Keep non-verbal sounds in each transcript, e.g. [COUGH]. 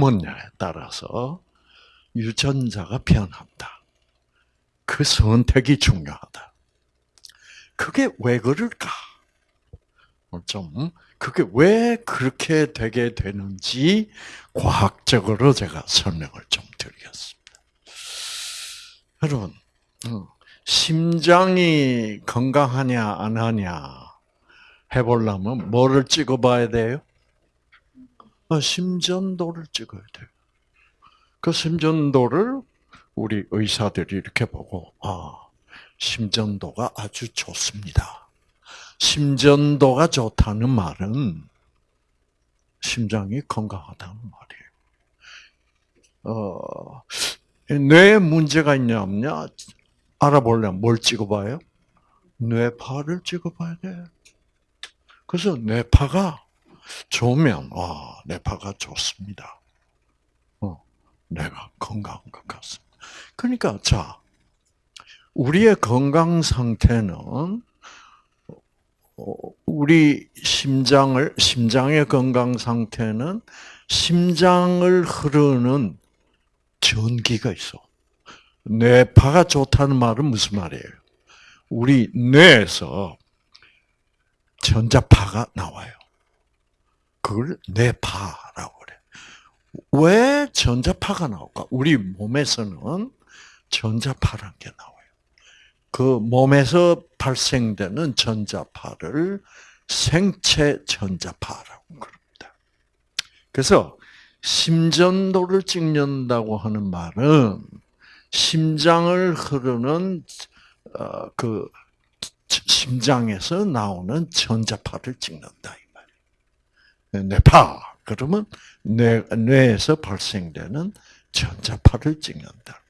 품었냐에 따라서 유전자가 변한다. 그 선택이 중요하다. 그게 왜 그럴까? 좀 그게 왜 그렇게 되게 되는지 과학적으로 제가 설명을 좀 드리겠습니다. 여러분, 어, 심장이 건강하냐 안 하냐 해보려면 뭐를 찍어봐야 돼요? 어, 심전도를 찍어야 돼요. 그 심전도를 우리 의사들이 이렇게 보고, 아, 심전도가 아주 좋습니다. 심전도가 좋다는 말은 심장이 건강하다는 말이에요. 어, 뇌에 문제가 있냐 없냐 알아보려면 뭘 찍어봐요? 뇌파를 찍어봐야 돼. 그래서 뇌파가 좋으면 와 뇌파가 좋습니다. 어, 내가 건강한 것 같습니다. 그러니까 자 우리의 건강 상태는 어, 우리 심장을 심장의 건강 상태는 심장을 흐르는 전기가 있어. 뇌파가 좋다는 말은 무슨 말이에요? 우리 뇌에서 전자파가 나와요. 그걸 뇌파라고 그래. 왜 전자파가 나올까? 우리 몸에서는 전자파란 게 나와요. 그 몸에서 발생되는 전자파를 생체 전자파라고 그럽니다. 그래서 심전도를 찍는다고 하는 말은 심장을 흐르는 어, 그 심장에서 나오는 전자파를 찍는다. 뇌파 그러면 뇌 뇌에서 발생되는 전자파를 찍는다.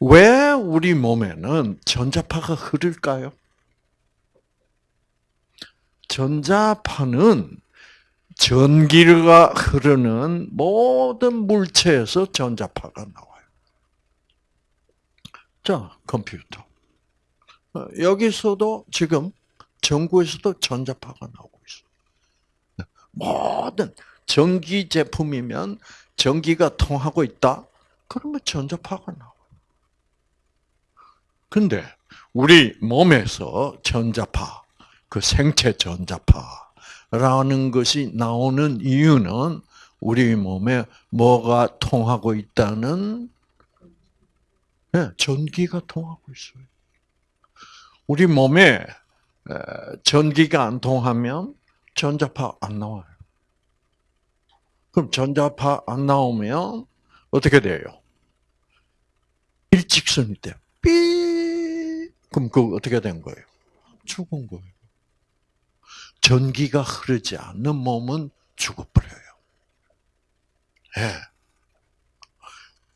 왜 우리 몸에는 전자파가 흐를까요? 전자파는 전기가 흐르는 모든 물체에서 전자파가 나와요. 자, 컴퓨터. 어, 여기서도 지금 전구에서도 전자파가 나오고 있어. 모든 전기 제품이면 전기가 통하고 있다. 그러면 전자파가 나와. 근데 우리 몸에서 전자파, 그 생체 전자파라는 것이 나오는 이유는 우리 몸에 뭐가 통하고 있다는 네, 전기가 통하고 있어요. 우리 몸에 전기가 안 통하면 전자파 안 나와요. 그럼 전자파 안 나오면 어떻게 돼요? 일직선이 돼. 삐. 그럼 그 어떻게 된 거예요? 죽은 거예요. 전기가 흐르지 않는 몸은 죽어버려요. 예. 네.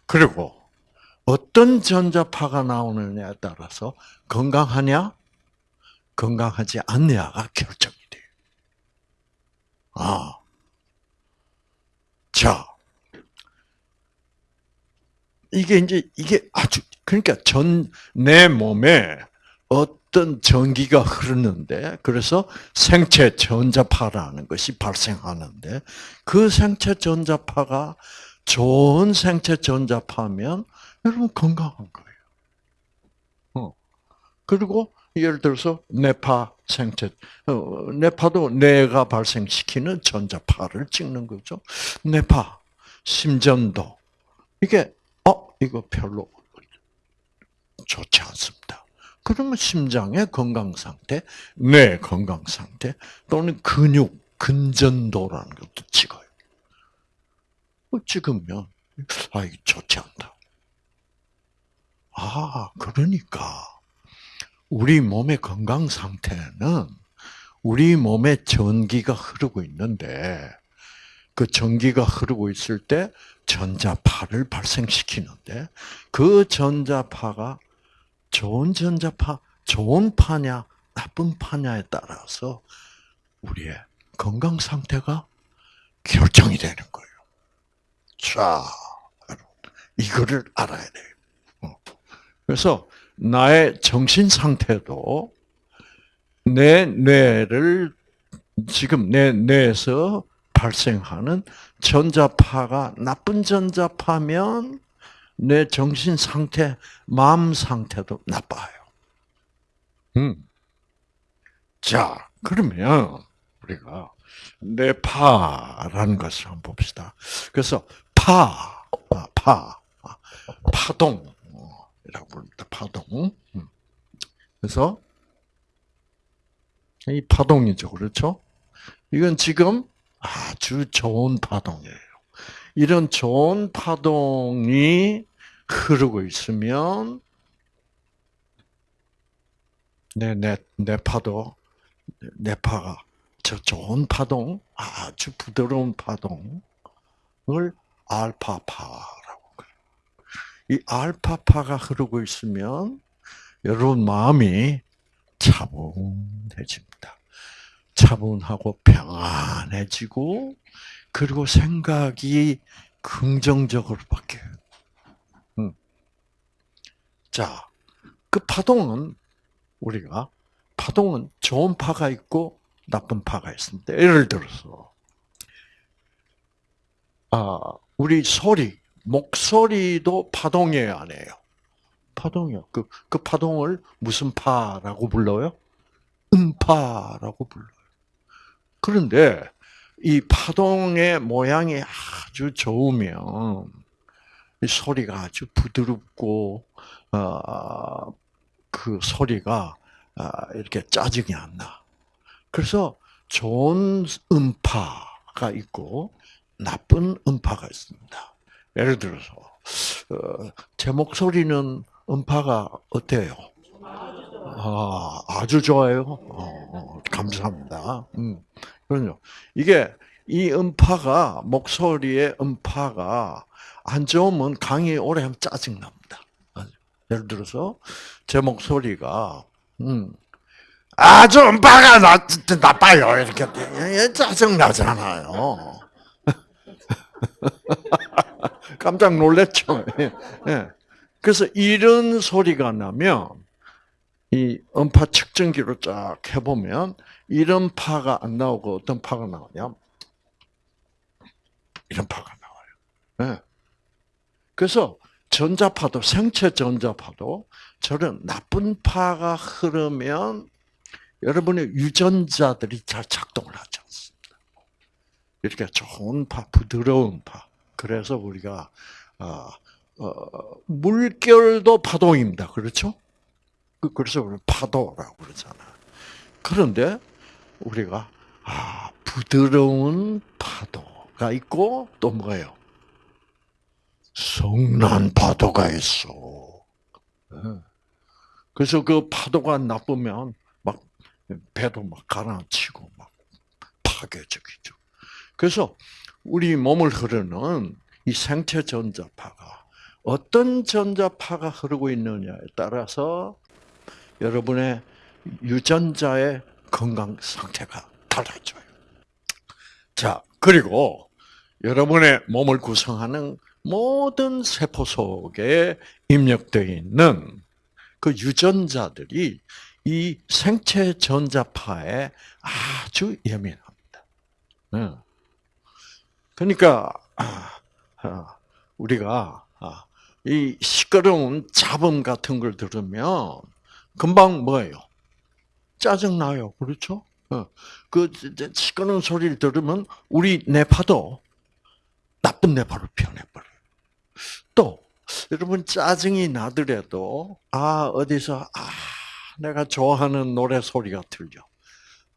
그리고 어떤 전자파가 나오느냐에 따라서 건강하냐, 건강하지 않냐가 돼요. 아. 자. 이게 이제, 이게 아주, 그러니까 전, 내 몸에 어떤 전기가 흐르는데, 그래서 생체 전자파라는 것이 발생하는데, 그 생체 전자파가 좋은 생체 전자파면 여러분 건강한 거예요. 어. 그리고 예를 들어서 뇌파 생체, 어, 뇌파도 뇌가 발생시키는 전자파를 찍는 거죠. 뇌파, 심전도 이게 어 이거 별로 좋지 않습니다. 그러면 심장의 건강 상태, 뇌 건강 상태 또는 근육 근전도라는 것도 찍어요. 찍으면 아 이게 좋지 않다. 아, 그러니까 우리 몸의 건강 상태는 우리 몸에 전기가 흐르고 있는데 그 전기가 흐르고 있을 때 전자파를 발생시키는데 그 전자파가 좋은 전자파, 좋은 파냐, 나쁜 파냐에 따라서 우리의 건강 상태가 결정이 되는 거예요. 자, 이거를 알아야 돼요. 그래서 나의 정신 상태도 내 뇌를 지금 내 뇌에서 발생하는 전자파가 나쁜 전자파면 내 정신 상태, 마음 상태도 나빠요. 음. 자, 그러면 우리가 뇌파라는 것을 한번 봅시다. 그래서 파, 아, 파, 아, 파동이라고 부릅니다. 파동. 음. 그래서 이 파동이죠, 그렇죠? 이건 지금 아주 좋은 파동이에요. 이런 좋은 파동이 흐르고 있으면 내, 내, 내 파도, 내 파가 저 좋은 파동, 아주 부드러운 파동을 그래요. 이 알파파가 흐르고 있으면 여러분 마음이 차분해집니다. 차분하고 평안해지고 그리고 생각이 긍정적으로 바뀌어요. 음. 자, 그 파동은 우리가 파동은 좋은 파가 있고 나쁜 파가 있습니다. 예를 들어서 아, 우리 소리, 목소리도 파동이에요, 아니에요? 파동이요. 그, 그 파동을 무슨 파라고 불러요? 음파라고 불러요. 그런데 이 파동의 모양이 아주 좋으면 이 소리가 아주 부드럽고 어, 그 소리가 어, 이렇게 짜증이 안 나. 그래서 좋은 음파가 있고 나쁜 음파가 있습니다. 예를 들어서 어, 제 목소리는 음파가 어때요? 아, 아주 좋아요. 어, 어, 감사합니다. 음, 그럼요. 이게 이 음파가 목소리의 음파가 안 좋으면 강의 오래 하면 짜증 납니다. 예를 들어서 제 목소리가 음, 아주 음파가 나, 나빠요 이렇게 짜증 나잖아요. [LAUGHS] 깜짝 놀랐죠. 예. 그래서 이런 소리가 나면 이 음파 측정기로 쫙 해보면 이런 파가 안 나오고 어떤 파가 나오냐? 이런 파가 나와요. 네. 그래서 전자파도 생체 전자파도 저런 나쁜 파가 흐르면 여러분의 유전자들이 잘 작동을 하지 않습니다. 이렇게 좋은 파, 부드러운 파. 그래서 우리가 어, 어, 물결도 파동입니다. 그렇죠? 그, 그래서 우리 파도라고 그러잖아. 그런데 우리가 아 부드러운 파도가 있고 또 뭐예요? 성난 파도가 있어. 네. 그래서 그 파도가 나쁘면 막 배도 막 가라앉히고 막 파괴적이죠. 그래서 우리 몸을 흐르는 이 생체 전자파가 어떤 전자파가 흐르고 있느냐에 따라서 여러분의 유전자의 건강 상태가 달라져요. 자, 그리고 여러분의 몸을 구성하는 모든 세포 속에 입력되어 있는 그 유전자들이 이 생체 전자파에 아주 예민합니다. 네. 그러니까 아, 아, 우리가 아, 이 시끄러운 잡음 같은 걸 들으면 금방 뭐예요? 짜증 나요. 그렇죠? 어. 그 시끄러운 소리를 들으면 우리 뇌파도 나쁜 뇌파로 변해버려요. 또 여러분 짜증이 나더라도 아 어디서 아 내가 좋아하는 노래 소리가 들려.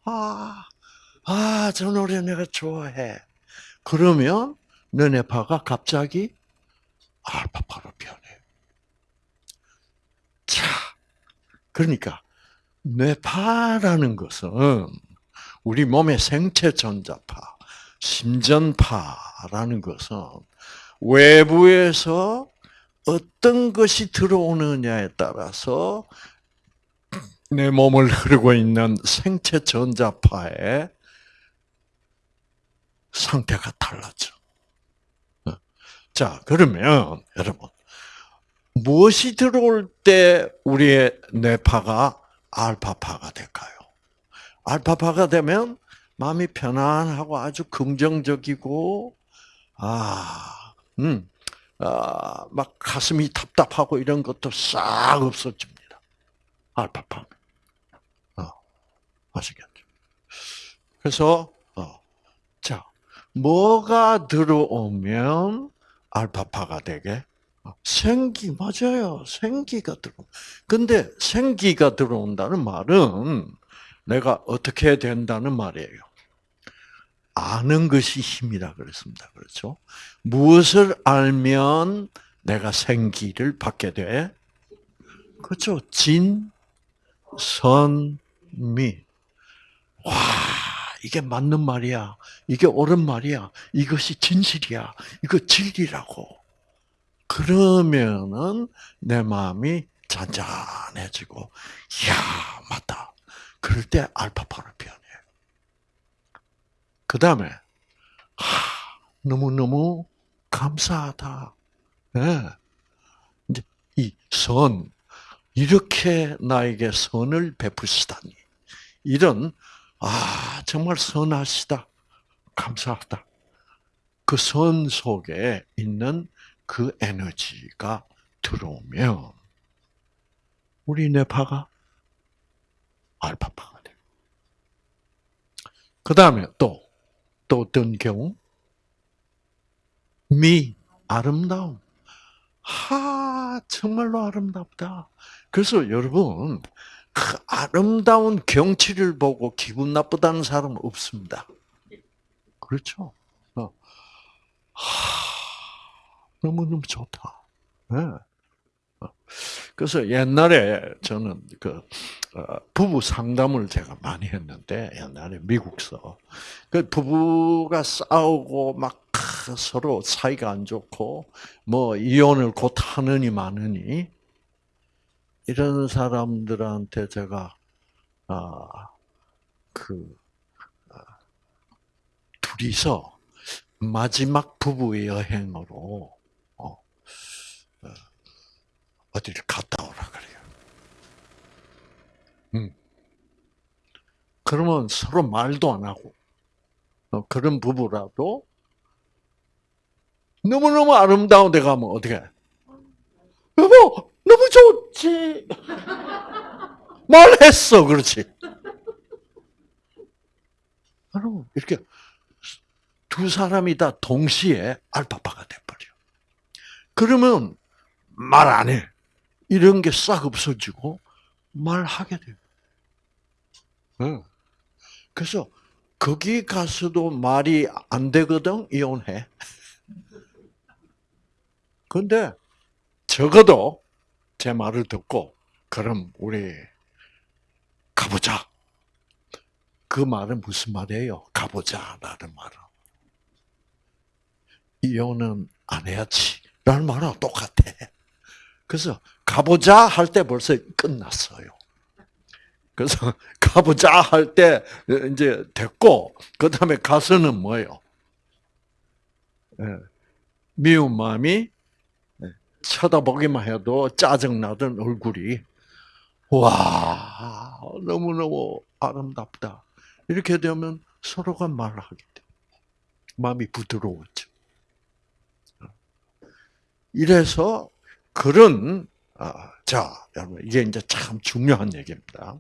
아, 아, 저 노래 내가 좋아해. 그러면 너 뇌파가 갑자기 알파파로 변해. 자, 그러니까 뇌파라는 것은 우리 몸의 생체 전자파, 심전파라는 것은 외부에서 어떤 것이 들어오느냐에 따라서 내 몸을 흐르고 있는 생체 전자파의 상태가 달라져. 자, 그러면 여러분 무엇이 들어올 때 우리의 뇌파가 알파파가 될까요? 알파파가 되면 마음이 편안하고 아주 긍정적이고 아, 음, 아, 막 가슴이 답답하고 이런 것도 싹 없어집니다. 알파파. 어, 아시겠죠? 그래서 어, 자, 뭐가 들어오면 알파파가 되게? 어, 생기 맞아요. 생기가 들어. 근데 생기가 들어온다는 말은 내가 어떻게 된다는 말이에요. 아는 것이 힘이라 그랬습니다. 그렇죠? 무엇을 알면 내가 생기를 받게 돼? 그렇죠. 진, 선, 미. 와, 이게 맞는 말이야. 이게 옳은 말이야. 이것이 진실이야. 이거 진리라고. 그러면은 내 마음이 잔잔해지고, 야 맞다. 그럴 때 알파파로 변해. 그 다음에, 너무너무 감사하다. 예. 이제 이 선, 이렇게 나에게 선을 베푸시다니. 이런, 아, 정말 선하시다. 감사하다. 그 선 속에 있는 그 에너지가 들어오면, 우리 뇌파가 알파파가 돼. 그 다음에 또, 또 어떤 경우? 미, 아름다움. 하, 정말로 아름답다. 그래서 여러분, 그 아름다운 경치를 보고 기분 나쁘다는 사람은 없습니다. 그렇죠? 어. 하, 너무너무 좋다. 네. 그래서 옛날에 저는 그 어, 부부 상담을 제가 많이 했는데 옛날에 미국서 그 부부가 싸우고 막 서로 사이가 안 좋고 뭐 이혼을 곧 하느니 마느니 이런 사람들한테 제가 아그 아, 둘이서 마지막 부부 여행으로 어, 어, 어디를 갔다 오라 그래요. 음. 그러면 서로 말도 안 하고 어, 그런 부부라도 너무너무 아름다운 데 가면 어떻게 여보 너무 좋지 말했어 그렇지 여러분 이렇게 두 사람이 다 동시에 알파파가 돼버려 그러면 말 안 해. 이런 게 싹 없어지고 말하게 돼요. 응. 그래서 거기 가서도 말이 안 되거든 이혼해. 근데 적어도 제 말을 듣고 그럼 우리 가보자. 그 말은 무슨 말이에요? 가보자라는 말은 이혼은 안 해야지. 라는 말하고 똑같아. 그래서 가보자 할 때 벌써 끝났어요. 그래서 [LAUGHS] 가보자 할 때 이제 됐고 그 다음에 가서는 뭐예요? 예, 미운 마음이 예, 쳐다보기만 해도 짜증 나던 얼굴이 와 너무 너무 아름답다. 이렇게 되면 서로가 말하게 돼. 마음이 부드러워져. 이래서 그런 아, 자 여러분 이게 이제 참 중요한 얘기입니다.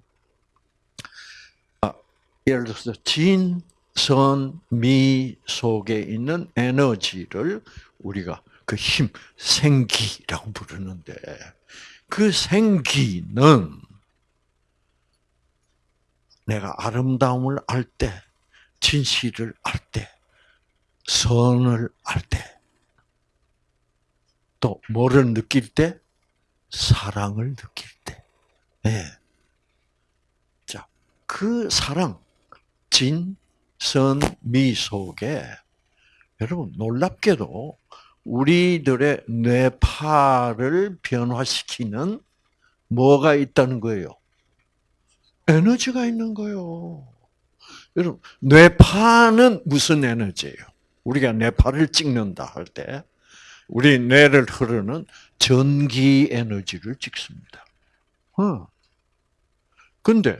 아, 예를 들어서 진, 선, 미 속에 있는 에너지를 우리가 그 힘, 생기라고 부르는데 그 생기는 내가 아름다움을 알 때, 진실을 알 때, 선을 알 때, 또 뭐를 느낄 때? 사랑을 느낄 때. 네. 자, 그 사랑, 진, 선, 미 속에 여러분 놀랍게도 우리들의 뇌파를 변화시키는 뭐가 있다는 거예요? 에너지가 있는 거예요. 여러분, 뇌파는 무슨 에너지예요? 우리가 뇌파를 찍는다 할 때, 우리 뇌를 흐르는 전기 에너지를 찍습니다. 어. 근데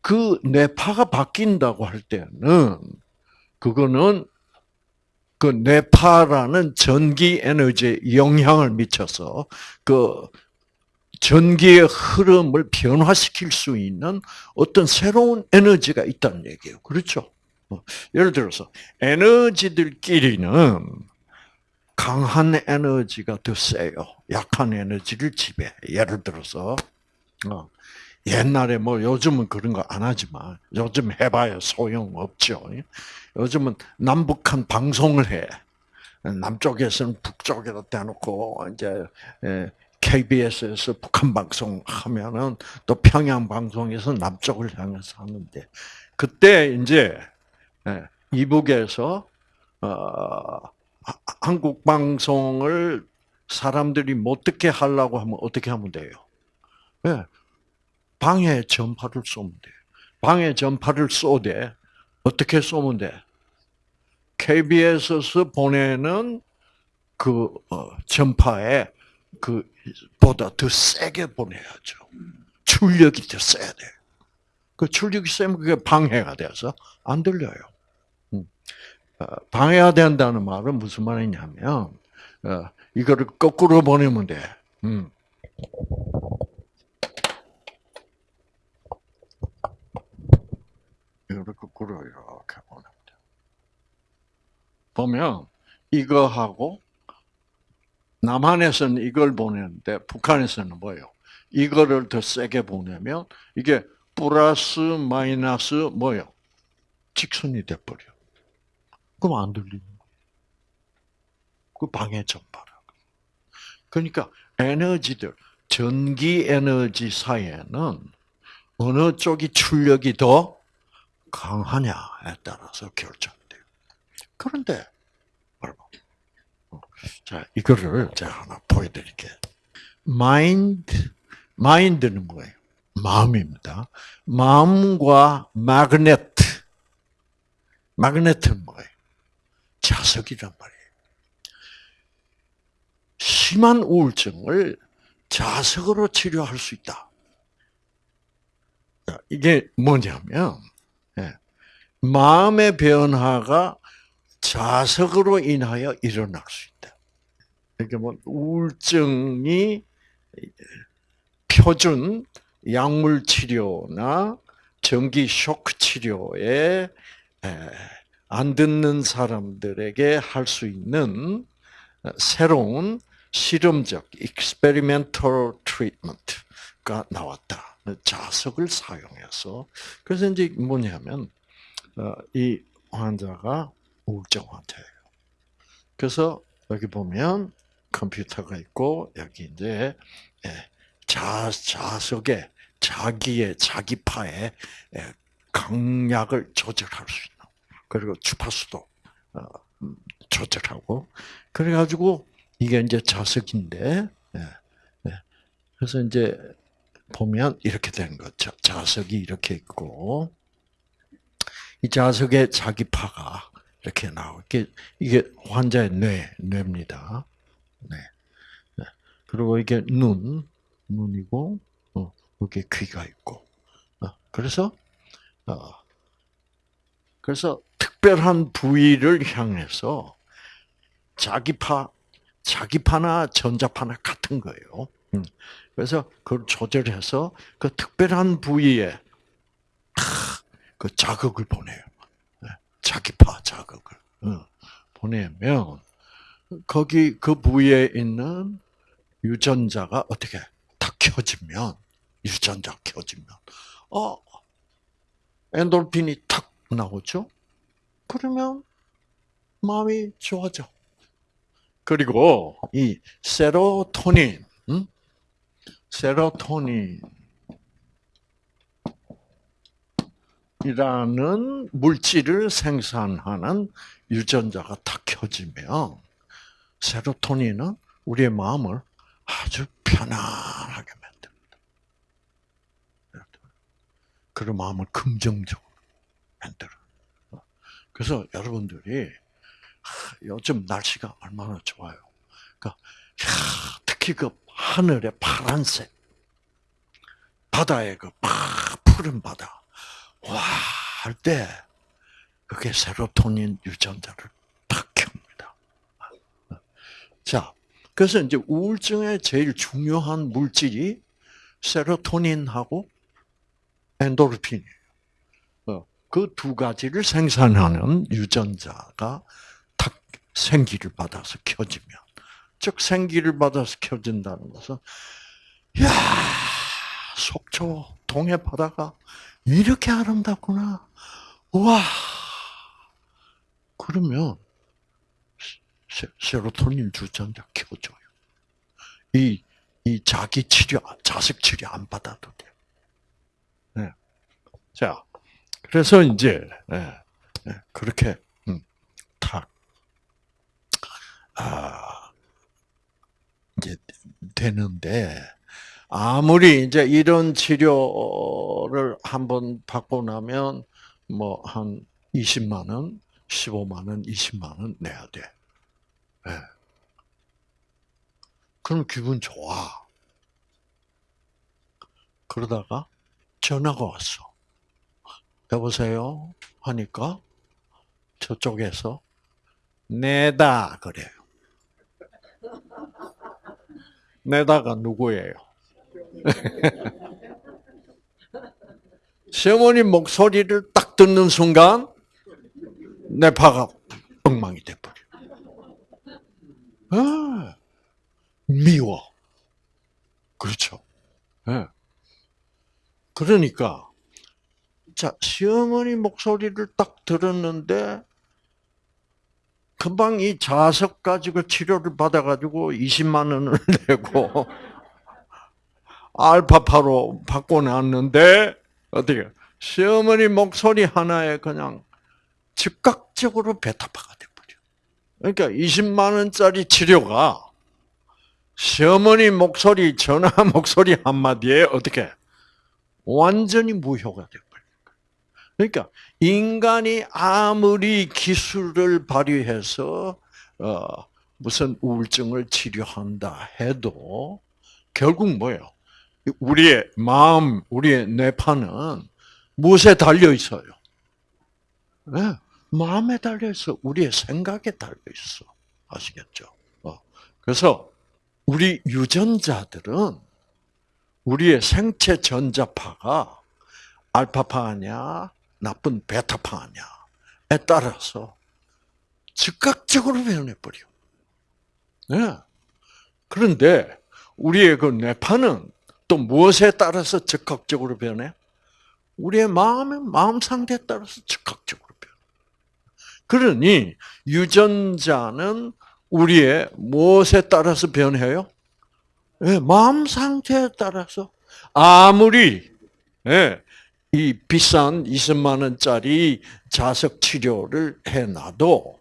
그 뇌파가 바뀐다고 할 때는 그거는 그 뇌파라는 전기 에너지에 영향을 미쳐서 그 전기의 흐름을 변화시킬 수 있는 어떤 새로운 에너지가 있다는 얘기예요. 그렇죠? 어, 예를 들어서 에너지들끼리는 강한 에너지가 더 세요. 약한 에너지를 지배. 예를 들어서 어, 옛날에 뭐 요즘은 그런 거 안 하지만 요즘 해봐야 소용 없죠. 요즘은 남북한 방송을 해. 남쪽에서는 북쪽에다 대놓고 이제 KBS에서 북한 방송 하면은 또 평양 방송에서 남쪽을 향해서 하는데 그때 이제 이북에서 어, 한국 방송을 사람들이 못 듣게 하려고 하면 어떻게 하면 돼요? 예, 방해 전파를 쏘면 돼. 방해 전파를 쏘되 어떻게 쏘면 돼? KBS에서 보내는 그 어, 전파에 그 보다 더 세게 보내야죠. 출력이 더 세야 돼. 그 출력이 세면 그게 방해가 돼서 안 들려요. 음. 어, 방해가 된다는 말은 무슨 말이냐면 어, 이거를 거꾸로 보내면 돼. 이거를 거꾸로 이렇게 돼. 보면 이거하고 남한에서는 이걸 보내는데 북한에서는 뭐예요? 이거를 더 세게 보내면 이게 플러스 마이너스 뭐요? 직선이 돼버려. 그럼 안 들리는 거예요. 그 방해 전파라. 그러니까 에너지들, 전기 에너지 사이에는 어느 쪽이 출력이 더 강하냐에 따라서 결정돼요. 그런데 여러분, 어, 자 이거를 제가 하나 보여드릴게요. 마인드, 마인드는 뭐예요? 마음입니다. 마음과 마그네트, 마그네트는 뭐예요? 자석이란 말이에요. 심한 우울증을 자석으로 치료할 수 있다. 이게 뭐냐면 예, 마음의 변화가 자석으로 인하여 일어날 수 있다. 이게 뭐 우울증이 표준 약물 치료나 전기 쇼크 치료에 안 듣는 사람들에게 할 수 있는 새로운 실험적 experimental treatment 가 나왔다. 자석을 사용해서 그래서 이제 뭐냐면 어, 이 환자가 우울증 환자예요. 그래서 여기 보면 컴퓨터가 있고 여기 이제 예, 자 자석에 자기의 자기파에 예, 강약을 조절할 수 있는 그리고 주파수도 어, 음, 조절하고 그래가지고 이게 이제 자석인데 예, 그래서 이제 보면 이렇게 된 거죠. 자석이 이렇게 있고 이 자석에 자기 파가 이렇게 나오게 이게 환자의 뇌 뇌입니다. 네. 네. 그리고 이게 눈 눈이고 어, 여기 귀가 있고 어, 그래서 어, 그래서 특별한 부위를 향해서 자기파 자기파나 전자파나 같은 거예요. 음. 그래서 그걸 조절해서 그 특별한 부위에 그 자극을 보내요. 네. 자기파 자극을 보내면 거기 그 부위에 있는 유전자가 어떻게 딱 켜지면 유전자 켜지면 어 엔돌핀이 탁 나오죠. 그러면 마음이 좋아져. 그리고 이 세로토닌, 음? 세로토닌 이라는 물질을 생산하는 유전자가 탁 켜지면 세로토닌은 우리의 마음을 아주 편안하게 만듭니다. 그런 마음을 긍정적으로 만들어. 그래서 여러분들이 요즘 날씨가 얼마나 좋아요. 그러니까 특히 그 하늘의 파란색, 바다의 그 푸른 바다, 와, 할 때, 그게 세로토닌 유전자를 탁 켭니다. 자, 그래서 이제 우울증의 제일 중요한 물질이 세로토닌하고 엔도르핀이에요. 그 두 가지를 생산하는 유전자가 탁 생기를 받아서 켜지면, 즉 생기를 받아서 켜진다는 것은, 야 속초 동해 바다가 이렇게 아름답구나. 와. 그러면 세, 세로토닌 주전자 켜줘요. 이, 이 자기 치료, 자식 치료 안 받아도 돼요. 네. 자, 그래서 이제, 네, 네, 그렇게, 음, 탁, 아, 이제 되는데, 아무리 이제 이런 치료를 한 번 받고 나면 뭐 한 20만 원, 15만 원, 20만 원 내야 돼. 네. 그럼 기분 좋아. 그러다가 전화가 왔어. 여보세요? 하니까 저쪽에서 내다 그래요. 내다가 누구예요? [LAUGHS] 시어머니 목소리를 딱 듣는 순간 내 파가 엉망이 돼버려. 아, 미워. 그렇죠. 예. 그러니까 자 시어머니 목소리를 딱 들었는데 금방 이 자석 가지고 치료를 받아가지고 20만 원을 [LAUGHS] 내고 알파파로 바꿔놨는데 어떻게 시어머니 목소리 하나에 그냥 즉각적으로 베타파가 돼버려. 그러니까 20만 원짜리 치료가 시어머니 목소리 전화 [LAUGHS] 목소리 한 마디에 어떻게 완전히 무효가 돼버려. 그러니까 인간이 아무리 기술을 발휘해서 어, 무슨 우울증을 치료한다 해도 결국 뭐예요? 우리의 마음, 우리의 뇌파는 무엇에 달려 있어요? 네, 마음에 달려 있어. 우리의 생각에 달려 있어. 아시겠죠? 어. 그래서 우리 유전자들은 우리의 생체 전자파가 알파파 아니야, 나쁜 베타파 아니야에 따라서 즉각적으로 변해버려. 네. 그런데 우리의 그 뇌파는 또 무엇에 따라서 즉각적으로 변해? 우리의 마음의 마음 상태에 따라서 즉각적으로 변해. 그러니 유전자는 우리의 무엇에 따라서 변해요? 네, 마음 상태에 따라서 아무리 네, 이 비싼 20만 원짜리 자석 치료를 해놔도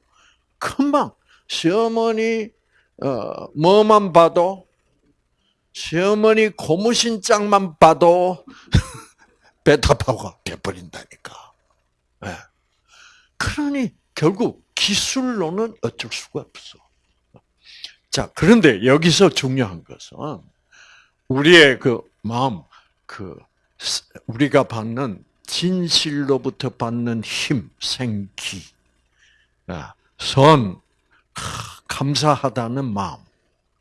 금방 시어머니 어, 뭐만 봐도 시어머니 고무신 짝만 봐도 [LAUGHS] 베타파가 돼버린다니까. 네. 그러니 결국 기술로는 어쩔 수가 없어. 자, 그런데 여기서 중요한 것은 우리의 그 마음, 그 우리가 받는 진실로부터 받는 힘, 생기, 아, 선, 감사하다는 마음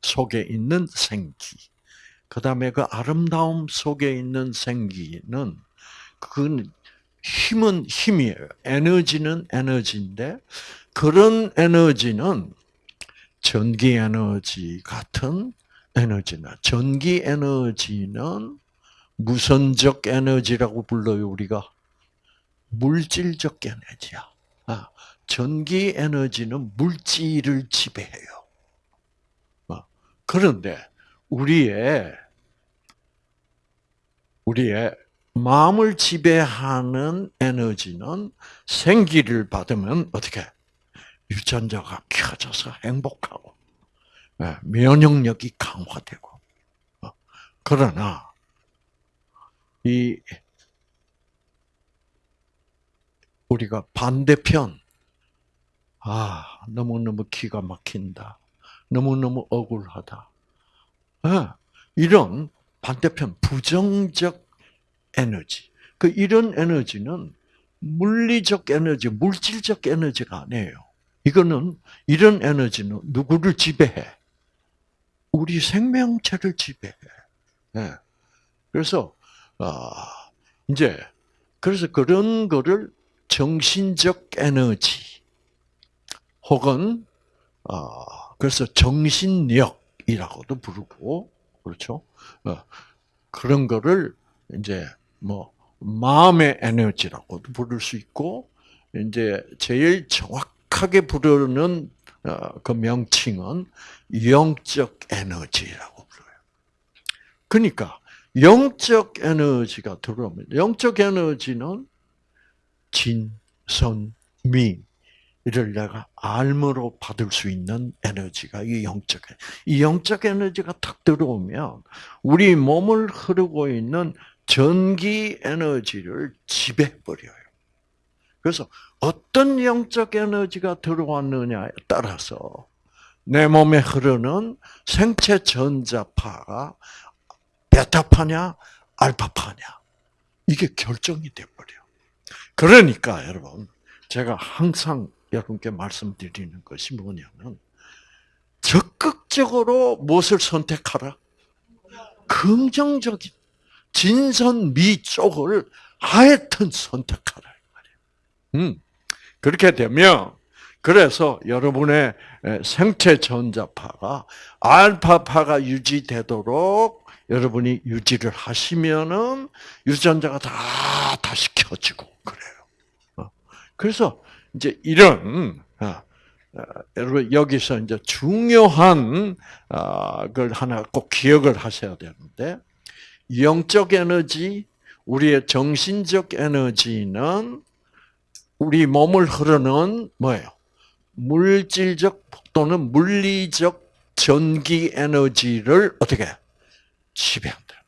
속에 있는 생기. 그 다음에 그 아름다움 속에 있는 생기는 그건 힘은 힘이에요. 에너지는 에너지인데 그런 에너지는 전기 에너지 같은 에너지나 전기 에너지는 무선적 에너지라고 불러요 우리가 물질적 에너지야. 아, 전기 에너지는 물질을 지배해요. 어, 그런데 우리의 우리의 마음을 지배하는 에너지는 생기를 받으면 어떻게 유전자가 켜져서 행복하고 예, 면역력이 강화되고 어, 그러나 이 우리가 반대편 아 너무 너무 기가 막힌다 너무 너무 억울하다 예, 이런 반대편 부정적 에너지 그 이런 에너지는 물리적 에너지, 물질적 에너지가 아니에요. 이거는 이런 에너지는 누구를 지배해? 우리 생명체를 지배해. 예. 그래서 아 이제 그래서 그런 거를 정신적 에너지 혹은 아 그래서 정신력이라고도 부르고 그렇죠. 어, 그런 거를 이제 뭐 마음의 에너지라고도 부를 수 있고 이제 제일 정확하게 부르는 어, 그 명칭은 영적 에너지라고 불러요. 그러니까 영적 에너지가 들어오면 영적 에너지는 진, 선, 미, 이를 내가 알므로 받을 수 있는 에너지가 이 영적 이 영적 에너지가 탁 들어오면 우리 몸을 흐르고 있는 전기 에너지를 지배해 버려요. 그래서 어떤 영적 에너지가 들어왔느냐에 따라서 내 몸에 흐르는 생체 전자파가 베타파냐 알파파냐 이게 결정이 돼 버려. 그러니까 여러분 제가 항상 여러분께 말씀드리는 것이 뭐냐면 적극적으로 무엇을 선택하라? 긍정적인 진선미 쪽을 하여튼 선택하라 음, 그렇게 되면 그래서 여러분의 생체 전자파가 알파파가 유지되도록 여러분이 유지를 하시면은 유전자가 다 다시 켜지고 그래요. 어. 그래서 이제 이런 어, 어, 여러분 여기서 이제 중요한 걸 하나 꼭 기억을 하셔야 되는데 영적 에너지, 우리의 정신적 에너지는 우리 몸을 흐르는 뭐예요? 물질적 또는 물리적 전기 에너지를 어떻게 지배한다.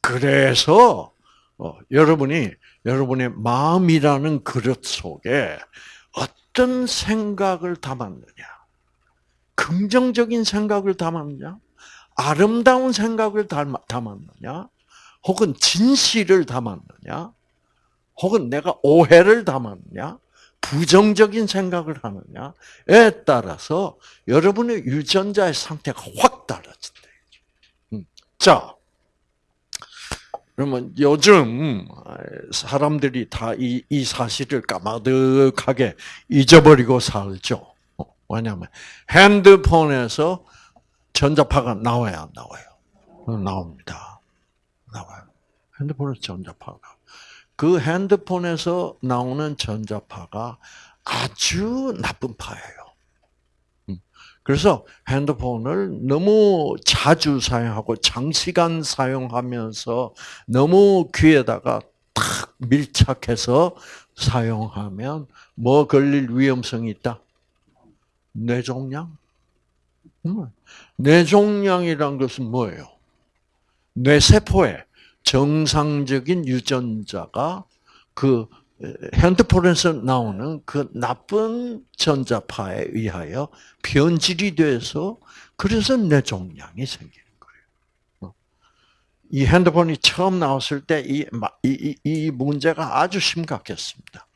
그래서 어, 여러분이 여러분의 마음이라는 그릇 속에 어떤 생각을 담았느냐, 긍정적인 생각을 담았느냐, 아름다운 생각을 담았느냐, 혹은 진실을 담았느냐, 혹은 내가 오해를 담았느냐, 부정적인 생각을 하느냐에 따라서 여러분의 유전자의 상태가 확 달라진다. 음. 자, 그러면 요즘 사람들이 다 이 이 사실을 까마득하게 잊어버리고 살죠. 어, 왜냐하면 핸드폰에서 전자파가 나와야 안 나와요. 어, 나옵니다. 나와요. 핸드폰에서 전자파가. 그 핸드폰에서 나오는 전자파가 아주 나쁜 파예요. 음. 그래서 핸드폰을 너무 자주 사용하고 장시간 사용하면서 너무 귀에다가 탁 밀착해서 사용하면 뭐 걸릴 위험성이 있다? 뇌종양? 음. 뇌종양이란 것은 뭐예요? 뇌세포에 정상적인 유전자가 그 핸드폰에서 나오는 그 나쁜 전자파에 의하여 변질이 돼서 그래서 뇌종양이 생기는 거예요. 어. 이 핸드폰이 처음 나왔을 때이 이, 이 문제가 아주 심각했습니다.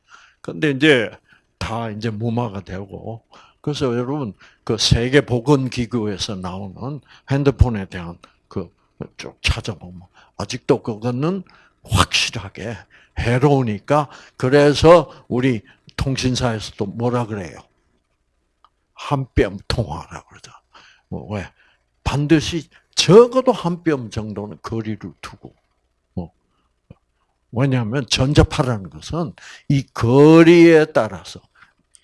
근데 이제 다 이제 무마가 되고 그래서 여러분 그 세계 보건 기구에서 나오는 핸드폰에 대한 그 쭉 찾아보면 아직도 그거는 확실하게 해로우니까 그래서 우리 통신사에서도 뭐라 그래요? 한 뼘 통화라 그러죠. 뭐 왜? 반드시 적어도 한 뼘 정도는 거리를 두고. 뭐 왜냐하면 전자파라는 것은 이 거리에 따라서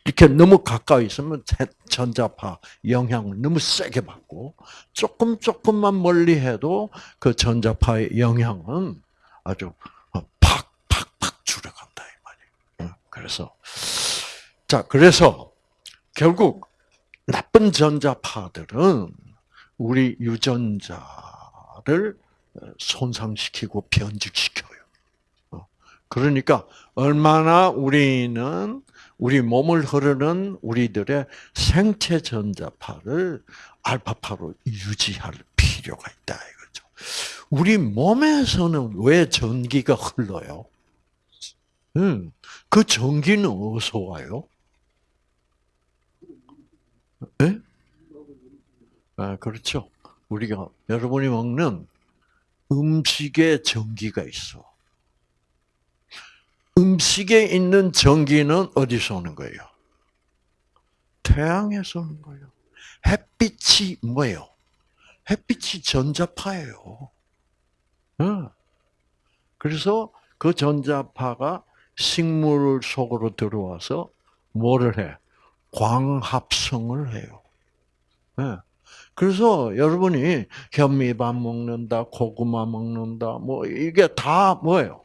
이렇게 너무 가까이 있으면 전자파 영향을 너무 세게 받고 조금 조금만 멀리 해도 그 전자파의 영향은 아주 팍팍팍 줄어간다 이 말이에요. 그래서 자 그래서 결국 나쁜 전자파들은 우리 유전자를 손상시키고 변질시켜요. 어, 그러니까 얼마나 우리는 우리 몸을 흐르는 우리들의 생체 전자파를 알파파로 유지할 필요가 있다 이거죠. 우리 몸에서는 왜 전기가 흘러요? 음, 그 전기는 어디서 와요? 예? 아, 그렇죠. 우리가, 여러분이 먹는 음식에 전기가 있어. 음식에 있는 전기는 어디서 오는 거예요? 태양에서 오는 거예요. 햇빛이 뭐예요? 햇빛이 전자파예요. 어. 그래서 그 전자파가 식물 속으로 들어와서 뭐를 해? 광합성을 해요. 예. 그래서 여러분이 현미밥 먹는다, 고구마 먹는다, 뭐 이게 다 뭐예요?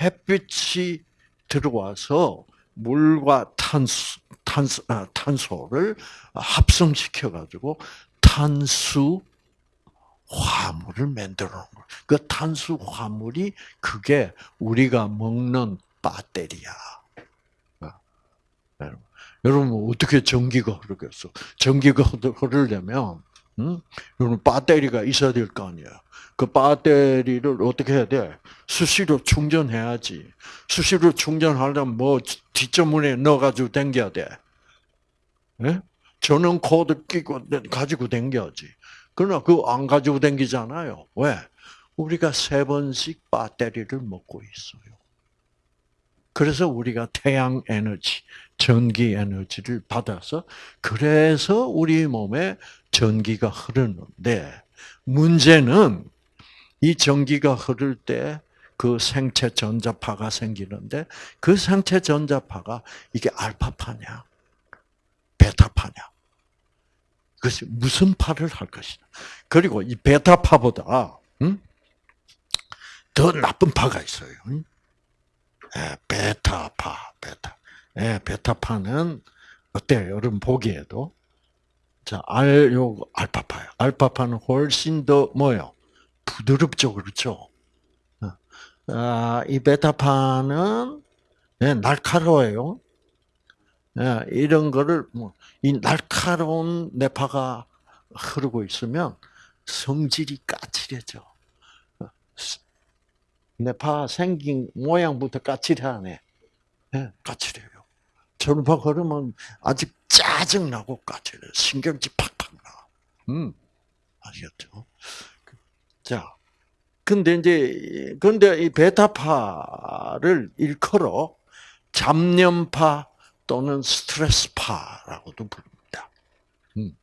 햇빛이 들어와서 물과 탄수, 탄수, 아, 탄소를 합성시켜 가지고 탄수 화물을 만들어 놓은 거예요. 그 탄수 화물이 그게 우리가 먹는 배터리야. 여러분, 여러분 어떻게 전기가 흐르겠어? 전기가 [LAUGHS] 흐르려면 음? 여러분 배터리가 있어야 될 거 아니에요. 그 배터리를 어떻게 해야 돼? 수시로 충전해야지. 수시로 충전하려면 뭐 뒷전문에 넣어가지고 댕겨야 돼. 예? 전원 코드 끼고 가지고 댕겨야지. 그러나 그거 안 가지고 댕기잖아요. 왜? 우리가 세 번씩 배터리를 먹고 있어요. 그래서 우리가 태양 에너지, 전기 에너지를 받아서 그래서 우리 몸에 전기가 흐르는데 문제는 이 전기가 흐를 때 그 생체 전자파가 생기는데 그 생체 전자파가 이게 알파파냐 베타파냐 그것이 무슨 파를 할 것이냐 그리고 이 베타파보다 음? 더 나쁜 파가 있어요. 예, 베타파, 베타. 예, 베타파는 어때요? 여러분 보기에도 자, 알, 요, 알파파요. 알파파는 훨씬 더 뭐요? 부드럽죠, 그렇죠? 어. 아, 이 베타파는 예, 날카로워요. 예, 이런 거를 뭐, 이 날카로운 뇌파가 흐르고 있으면 성질이 까칠해져. 뇌파 생긴 모양부터 까칠하네. 네, 까칠해요. 저런파 걸으면 아직 짜증나고 까칠해. 신경질 팍팍 나. 음, 아시겠죠? 자, 근데 이제, 근데 이 베타파를 일컬어 잡념파 또는 스트레스파라고도 부릅니다. 음.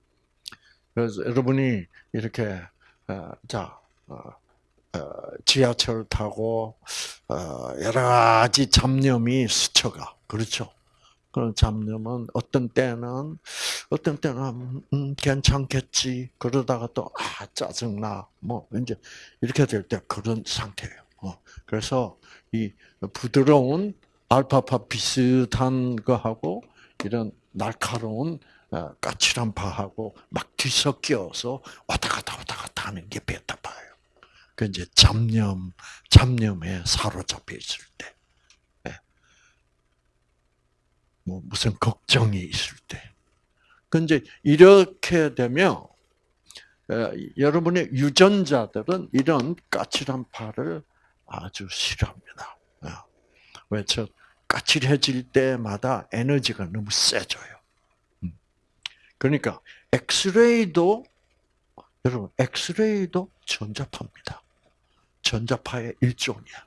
그래서 여러분이 이렇게, 어, 자, 어, 지하철 타고 어, 여러 가지 잡념이 스쳐가 그렇죠. 그런 잡념은 어떤 때는 어떤 때는 음, 괜찮겠지 그러다가 또 아 짜증나 뭐 이제 이렇게 될 때 그런 상태예요. 어, 그래서 이 부드러운 알파파 비슷한 거하고 이런 날카로운 어, 까칠한 파하고 막 뒤섞여서 왔다 갔다 왔다 갔다 하는 게 베타파예요. 그 이제 잡념, 잡념에 사로잡혀 있을 때, 네. 뭐 무슨 걱정이 있을 때, 그 이제 이렇게 되면 여러분의 유전자들은 이런 까칠한 파를 아주 싫어합니다. 어. 왜저 까칠해질 때마다 에너지가 너무 세져요. 음. 그러니까 엑스레이도 여러분 엑스레이도 전자파입니다. 전자파의 일종이야.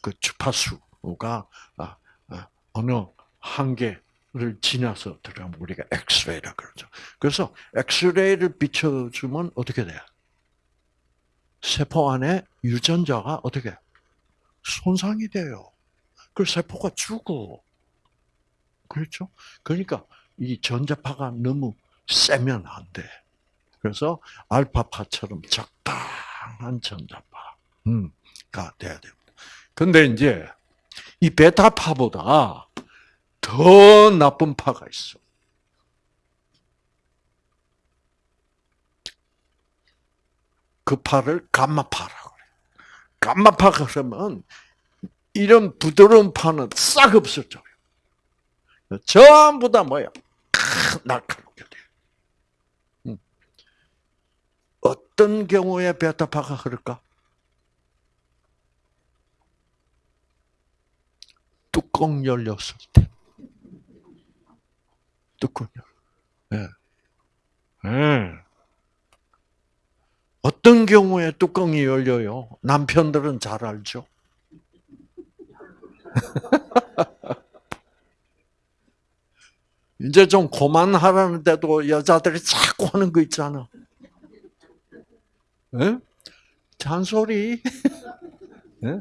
그 주파수가 아, 아, 어느 한계를 지나서 들어가면 우리가 엑스레이라 그러죠. 그래서 엑스레이를 비춰주면 어떻게 돼요? 세포 안에 유전자가 어떻게 손상이 돼요. 그 세포가 죽어. 그렇죠? 그러니까 이 전자파가 너무 세면 안 돼. 그래서 알파파처럼 적당한 전자파. 음, 가 돼야 됩니다. 근데 이제 이 베타파보다 더 나쁜 파가 있어. 그 파를 감마파라고 그래. 감마파가 그러면 이런 부드러운 파는 싹 없어져요. 전부 다 뭐야? 날카롭게 돼. 음. 어, 어떤 경우에 베타파가 흐를까? 뚜껑 열렸을 때. 뚜껑 열. 예. 예. 어떤 경우에 뚜껑이 열려요? 남편들은 잘 알죠. [LAUGHS] 이제 좀 그만하라는데도 여자들이 자꾸 하는 거 있잖아. 예? 잔소리. [LAUGHS] 예?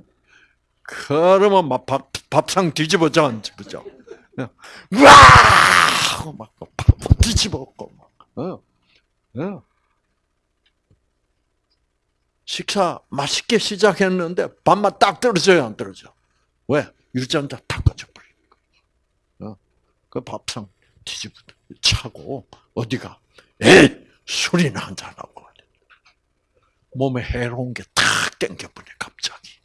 그러면 막 밥, 밥상 뒤집어져 그죠? 예. 우와! 하고 막밥 뒤집어고 막. 어. 예. 식사 맛있게 시작했는데 밥맛 딱 떨어져요, 안 떨어져? 왜? 유전자 탁 꺼져버리니까. 어? 그 밥상 뒤집어 차고 어디가? 에이 술이나 한잔하고 몸에 해로운 게 탁 땡겨버려 갑자기.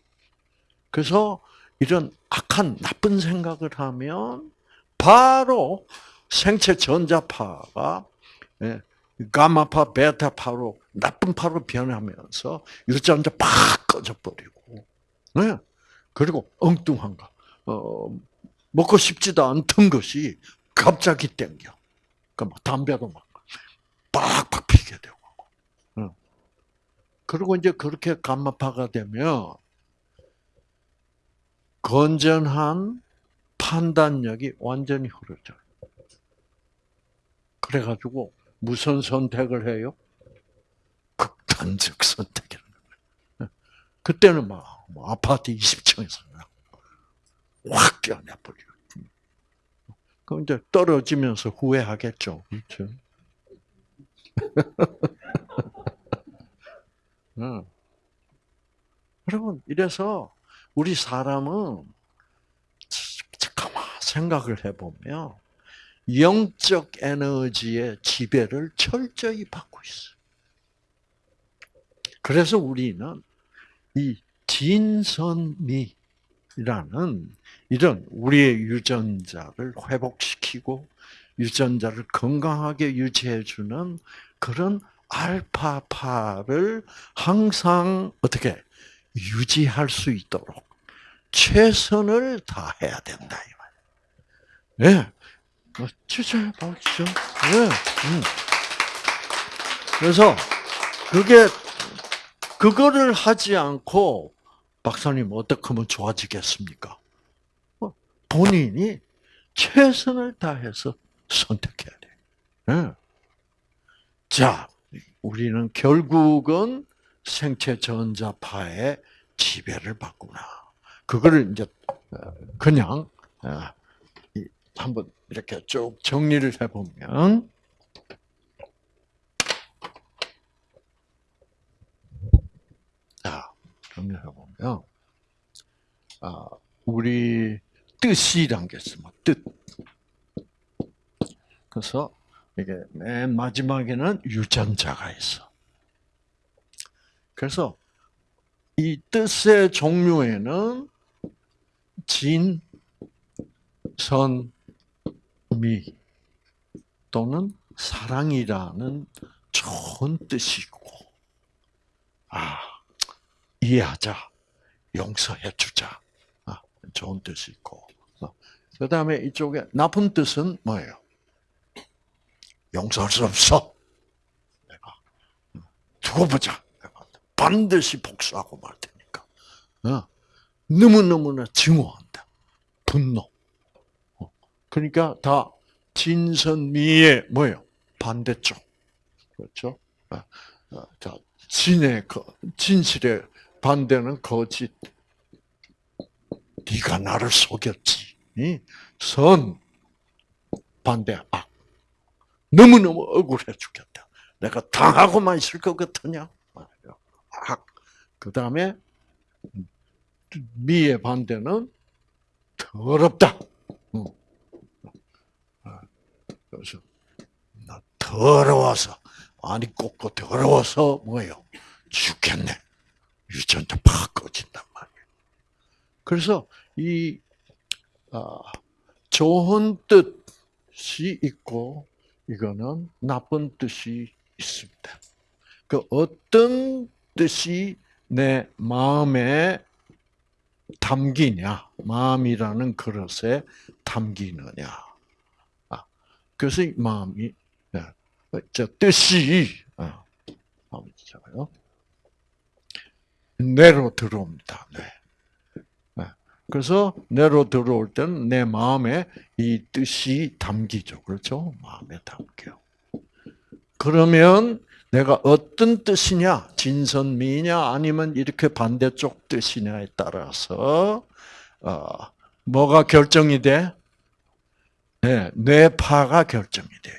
그래서 이런 악한 나쁜 생각을 하면 바로 생체 전자파가 예, 가마파, 베타파로 나쁜 파로 변하면서 유전자 팍 꺼져버리고, 네. 그리고 엉뚱한 거, 어, 먹고 싶지도 않던 것이 갑자기 땡겨. 그막 담배도 막 빡빡 피게 되고. 응. 그리고 이제 그렇게 감마파가 되면 건전한 판단력이 완전히 흐려져요. 그래가지고 무슨 선택을 해요? 극단적 선택이라는 거예요. 그때는 막, 뭐 아파트 20층에서 확 뛰어내버려요. 그럼 이제 떨어지면서 후회하겠죠. 그렇죠? [LAUGHS] 응. 여러분, 이래서 우리 사람은 가만 생각을 해보면 영적 에너지의 지배를 철저히 받고 있어. 그래서 우리는 이 진선미라는 이런 우리의 유전자를 회복시키고 유전자를 건강하게 유지해주는 그런 알파파를 항상 어떻게 유지할 수 있도록 최선을 다해야 된다 이 말이에요. 예. 진짜 박수. 예. 음. 그래서 그게 그거를 하지 않고 박사님 어떻게 하면 좋아지겠습니까? 어, 본인이 최선을 다해서 선택해야 돼. 예. 자, 우리는 결국은 생체 전자파의 지배를 받구나. 그거를 이제 어, 그냥 어, 한번 이렇게 쭉 정리를 해보면 자 정리해보면 아 우리 뜻이란 게 있으면 뜻. 그래서 이게 맨 마지막에는 유전자가 있어. 그래서 이 뜻의 종류에는 진, 선, 미 또는 사랑이라는 좋은 뜻이 있고, 아, 이해하자, 용서해주자, 아, 좋은 뜻이 있고, 그 다음에 이쪽에 나쁜 뜻은 뭐예요? 용서할 수 없어. 내가 두고 보자. 반드시 복수하고 말 테니까. 어? 너무 너무나 증오한다. 분노. 어. 그러니까 다 진선미의 뭐예요? 반대쪽. 그렇죠? 어, 자 진의 진실의 반대는 거짓. 네가 나를 속였지. 선 반대 악. 너무너무 억울해 죽겠다. 내가 당하고만 있을 것 같으냐? 악. 그 다음에 미의 반대는 더럽다. 그래서 나 더러워서 아니 꼭꼭 더러워서 뭐예요? 죽겠네. 유전자 팍 꺼진단 말이에요. 그래서 이 아, 좋은 뜻이 있고 이거는 나쁜 뜻이 있습니다. 그 어떤 뜻이 내 마음에 담기냐, 마음이라는 그릇에 담기느냐. 아, 그래서 이 마음이, 네, 저 뜻이, 아. 뇌로 들어옵니다. 네. 네. 그래서 뇌로 들어올 때는 내 마음에 이 뜻이 담기죠. 그렇죠? 마음에 담겨. 그러면 내가 어떤 뜻이냐, 진선미냐, 아니면 이렇게 반대쪽 뜻이냐에 따라서 어, 뭐가 결정이 돼? 네, 뇌파가 결정이 돼.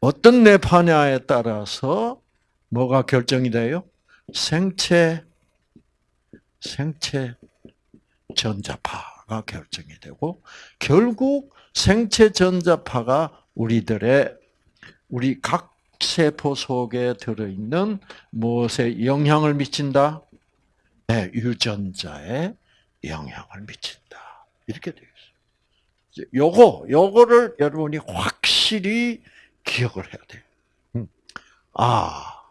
어떤 뇌파냐에 따라서 뭐가 결정이 돼요? 생체, 생체 전자파가 결정이 되고, 결국 생체 전자파가 우리들의, 우리 각 세포 속에 들어있는 무엇에 영향을 미친다? 네, 유전자에 영향을 미친다. 이렇게 되어 있어요. 요거, 요거를 여러분이 확실히 기억을 해야 돼요. 음. 아,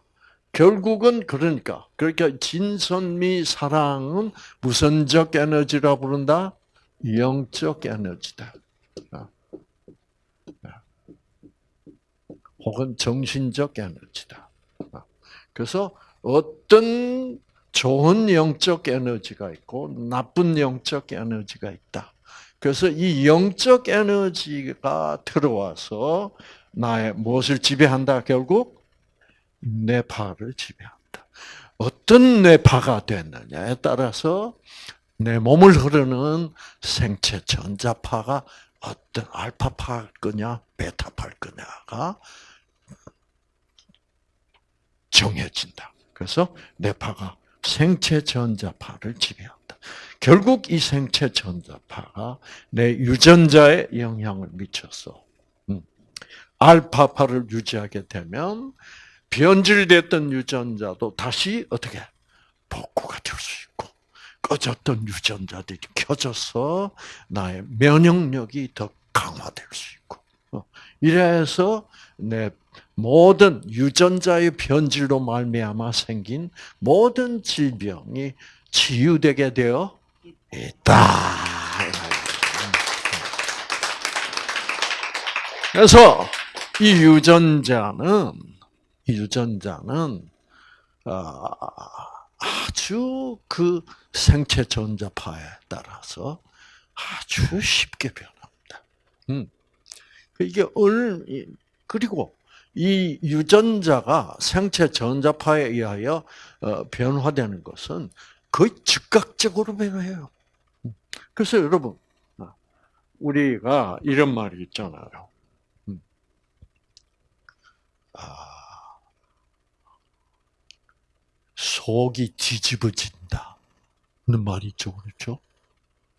결국은 그러니까 그러니까 진선미 사랑은 무선적 에너지라 부른다. 영적 에너지다. 아. 아. 혹은 정신적 에너지다. 아. 그래서 어떤 좋은 영적 에너지가 있고 나쁜 영적 에너지가 있다. 그래서 이 영적 에너지가 들어와서 나의 무엇을 지배한다 결국 뇌파를 지배한다. 어떤 뇌파가 됐느냐에 따라서 내 몸을 흐르는 생체 전자파가 어떤 알파파일 거냐, 베타파일 거냐가 정해진다. 그래서 뇌파가 생체 전자파를 지배한다. 결국 이 생체 전자파가 내 유전자에 영향을 미쳐서 음, 알파파를 유지하게 되면 변질됐던 유전자도 다시 어떻게 복구가 될 수 있고 꺼졌던 유전자들이 켜져서 나의 면역력이 더 강화될 수 있고 어, 이래서 내 모든 유전자의 변질로 말미암아 생긴 모든 질병이 치유되게 되어 있다. 그래서 이 유전자는 유전자는 아, 아주 그 생체 전자파에 따라서 아주 쉽게 변합니다. 음. 이게 얼 그리고 이 유전자가 생체 전자파에 의하여 어, 변화되는 것은 거의 즉각적으로 변해요. 음. 그래서 여러분, 아, 우리가 이런 말이 있잖아요. 음. 아, 속이 뒤집어진다. 는 말이 있죠, 그렇죠?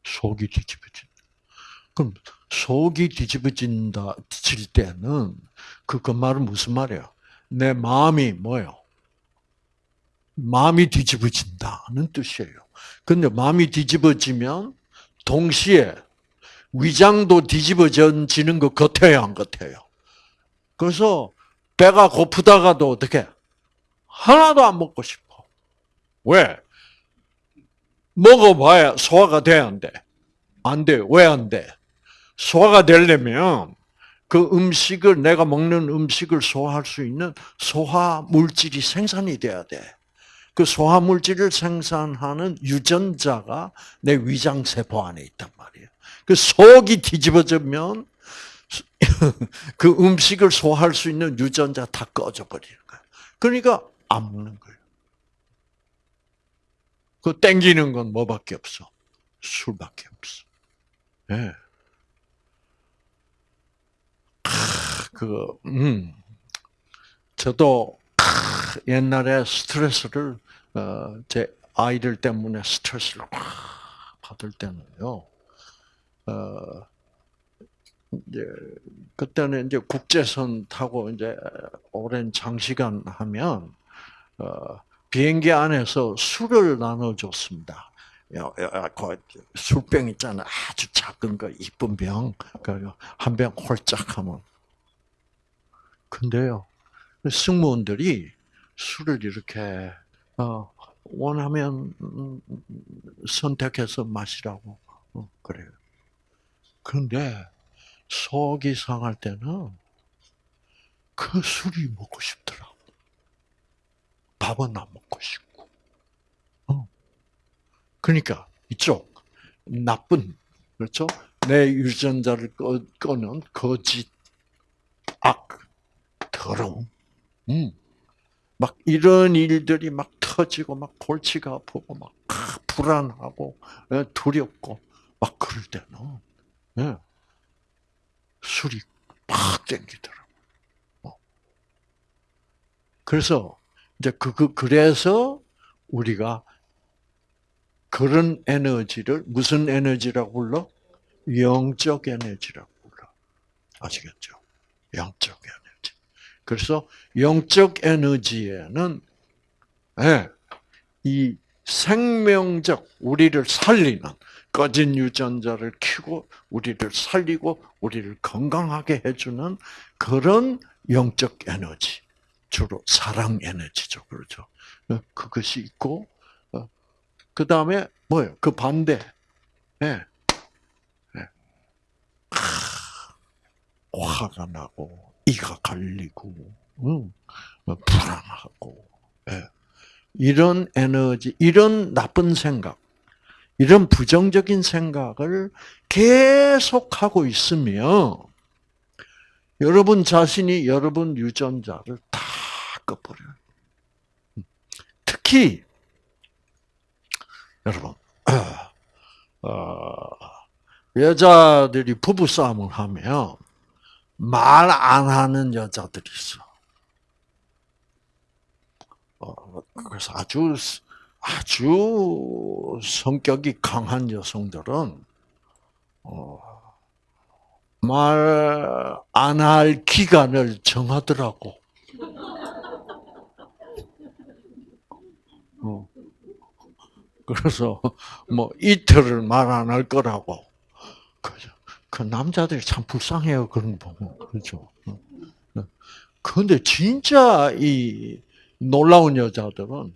속이 뒤집어진다. 그럼 속이 뒤집어진다, 질 때는 그, 그 말은 무슨 말이에요? 내 마음이 뭐예요? 마음이 뒤집어진다는 뜻이에요. 근데 마음이 뒤집어지면 동시에 위장도 뒤집어지는 것 같아요, 안 같아요? 그래서 배가 고프다가도 어떻게? 하나도 안 먹고 싶어. 왜? 먹어봐야 소화가 돼, 안 돼? 안 돼. 왜 안 돼? 소화가 되려면 그 음식을, 내가 먹는 음식을 소화할 수 있는 소화 물질이 생산이 돼야 돼. 그 소화 물질을 생산하는 유전자가 내 위장 세포 안에 있단 말이에요. 그 속이 뒤집어지면 [LAUGHS] 그 음식을 소화할 수 있는 유전자 다 꺼져 버리는 거야. 그러니까 안 먹는 거예요. 그 땡기는 건 뭐밖에 없어? 술밖에 없어. 예. 네. 그, 음, 저도 옛날에 스트레스를 어, 제 아이들 때문에 스트레스를 받을 때는요. 어, 이제 그때는 이제 국제선 타고 이제 오랜 장시간 하면 어, 비행기 안에서 술을 나눠줬습니다. 술병 있잖아. 아주 작은 거, 이쁜 병. 한 병 홀짝 하면. 근데요, 승무원들이 술을 이렇게 어, 원하면 음, 선택해서 마시라고 어, 그래요. 그런데 속이 상할 때는 그 술이 먹고 싶더라고. 밥은 안 먹고 싶고. 어. 그러니까 이쪽 나쁜 그렇죠? 내 유전자를 꺼, 꺼는 거짓, 악, 더러움. 음. 막 이런 일들이 막 터지고 막 골치가 아프고 막 불안하고 예, 두렵고 막 그럴 때는 예, 술이 팍 땡기더라고. 어. 그래서 이제 그, 그 그래서 우리가 그런 에너지를 무슨 에너지라고 불러? 영적 에너지라고 불러. 아시겠죠? 영적 에너지. 그래서 영적 에너지에는 네, 이 생명적 우리를 살리는 꺼진 유전자를 키고 우리를 살리고 우리를 건강하게 해주는 그런 영적 에너지 주로 사랑 에너지죠 그렇죠 어, 그것이 있고 어, 그 다음에 뭐예요 그 반대 네. 네. 화가 나고 이가 갈리고 응. 불안하고 네. 이런 에너지, 이런 나쁜 생각, 이런 부정적인 생각을 계속 하고 있으면 여러분 자신이 여러분 유전자를 다 꺼버려요. 특히 여러분 [CLEARS THROAT] 어, 여자들이 부부 싸움을 하면 말 안 하는 여자들이 있어. 어, 그래서 아주 아주 성격이 강한 여성들은 어, 말 안 할 기간을 정하더라고. 그래서 뭐 이틀을 말 안 할 거라고. 그 남자들이 참 불쌍해요 그런 거 보면 그렇죠. 그런데 진짜 이 놀라운 여자들은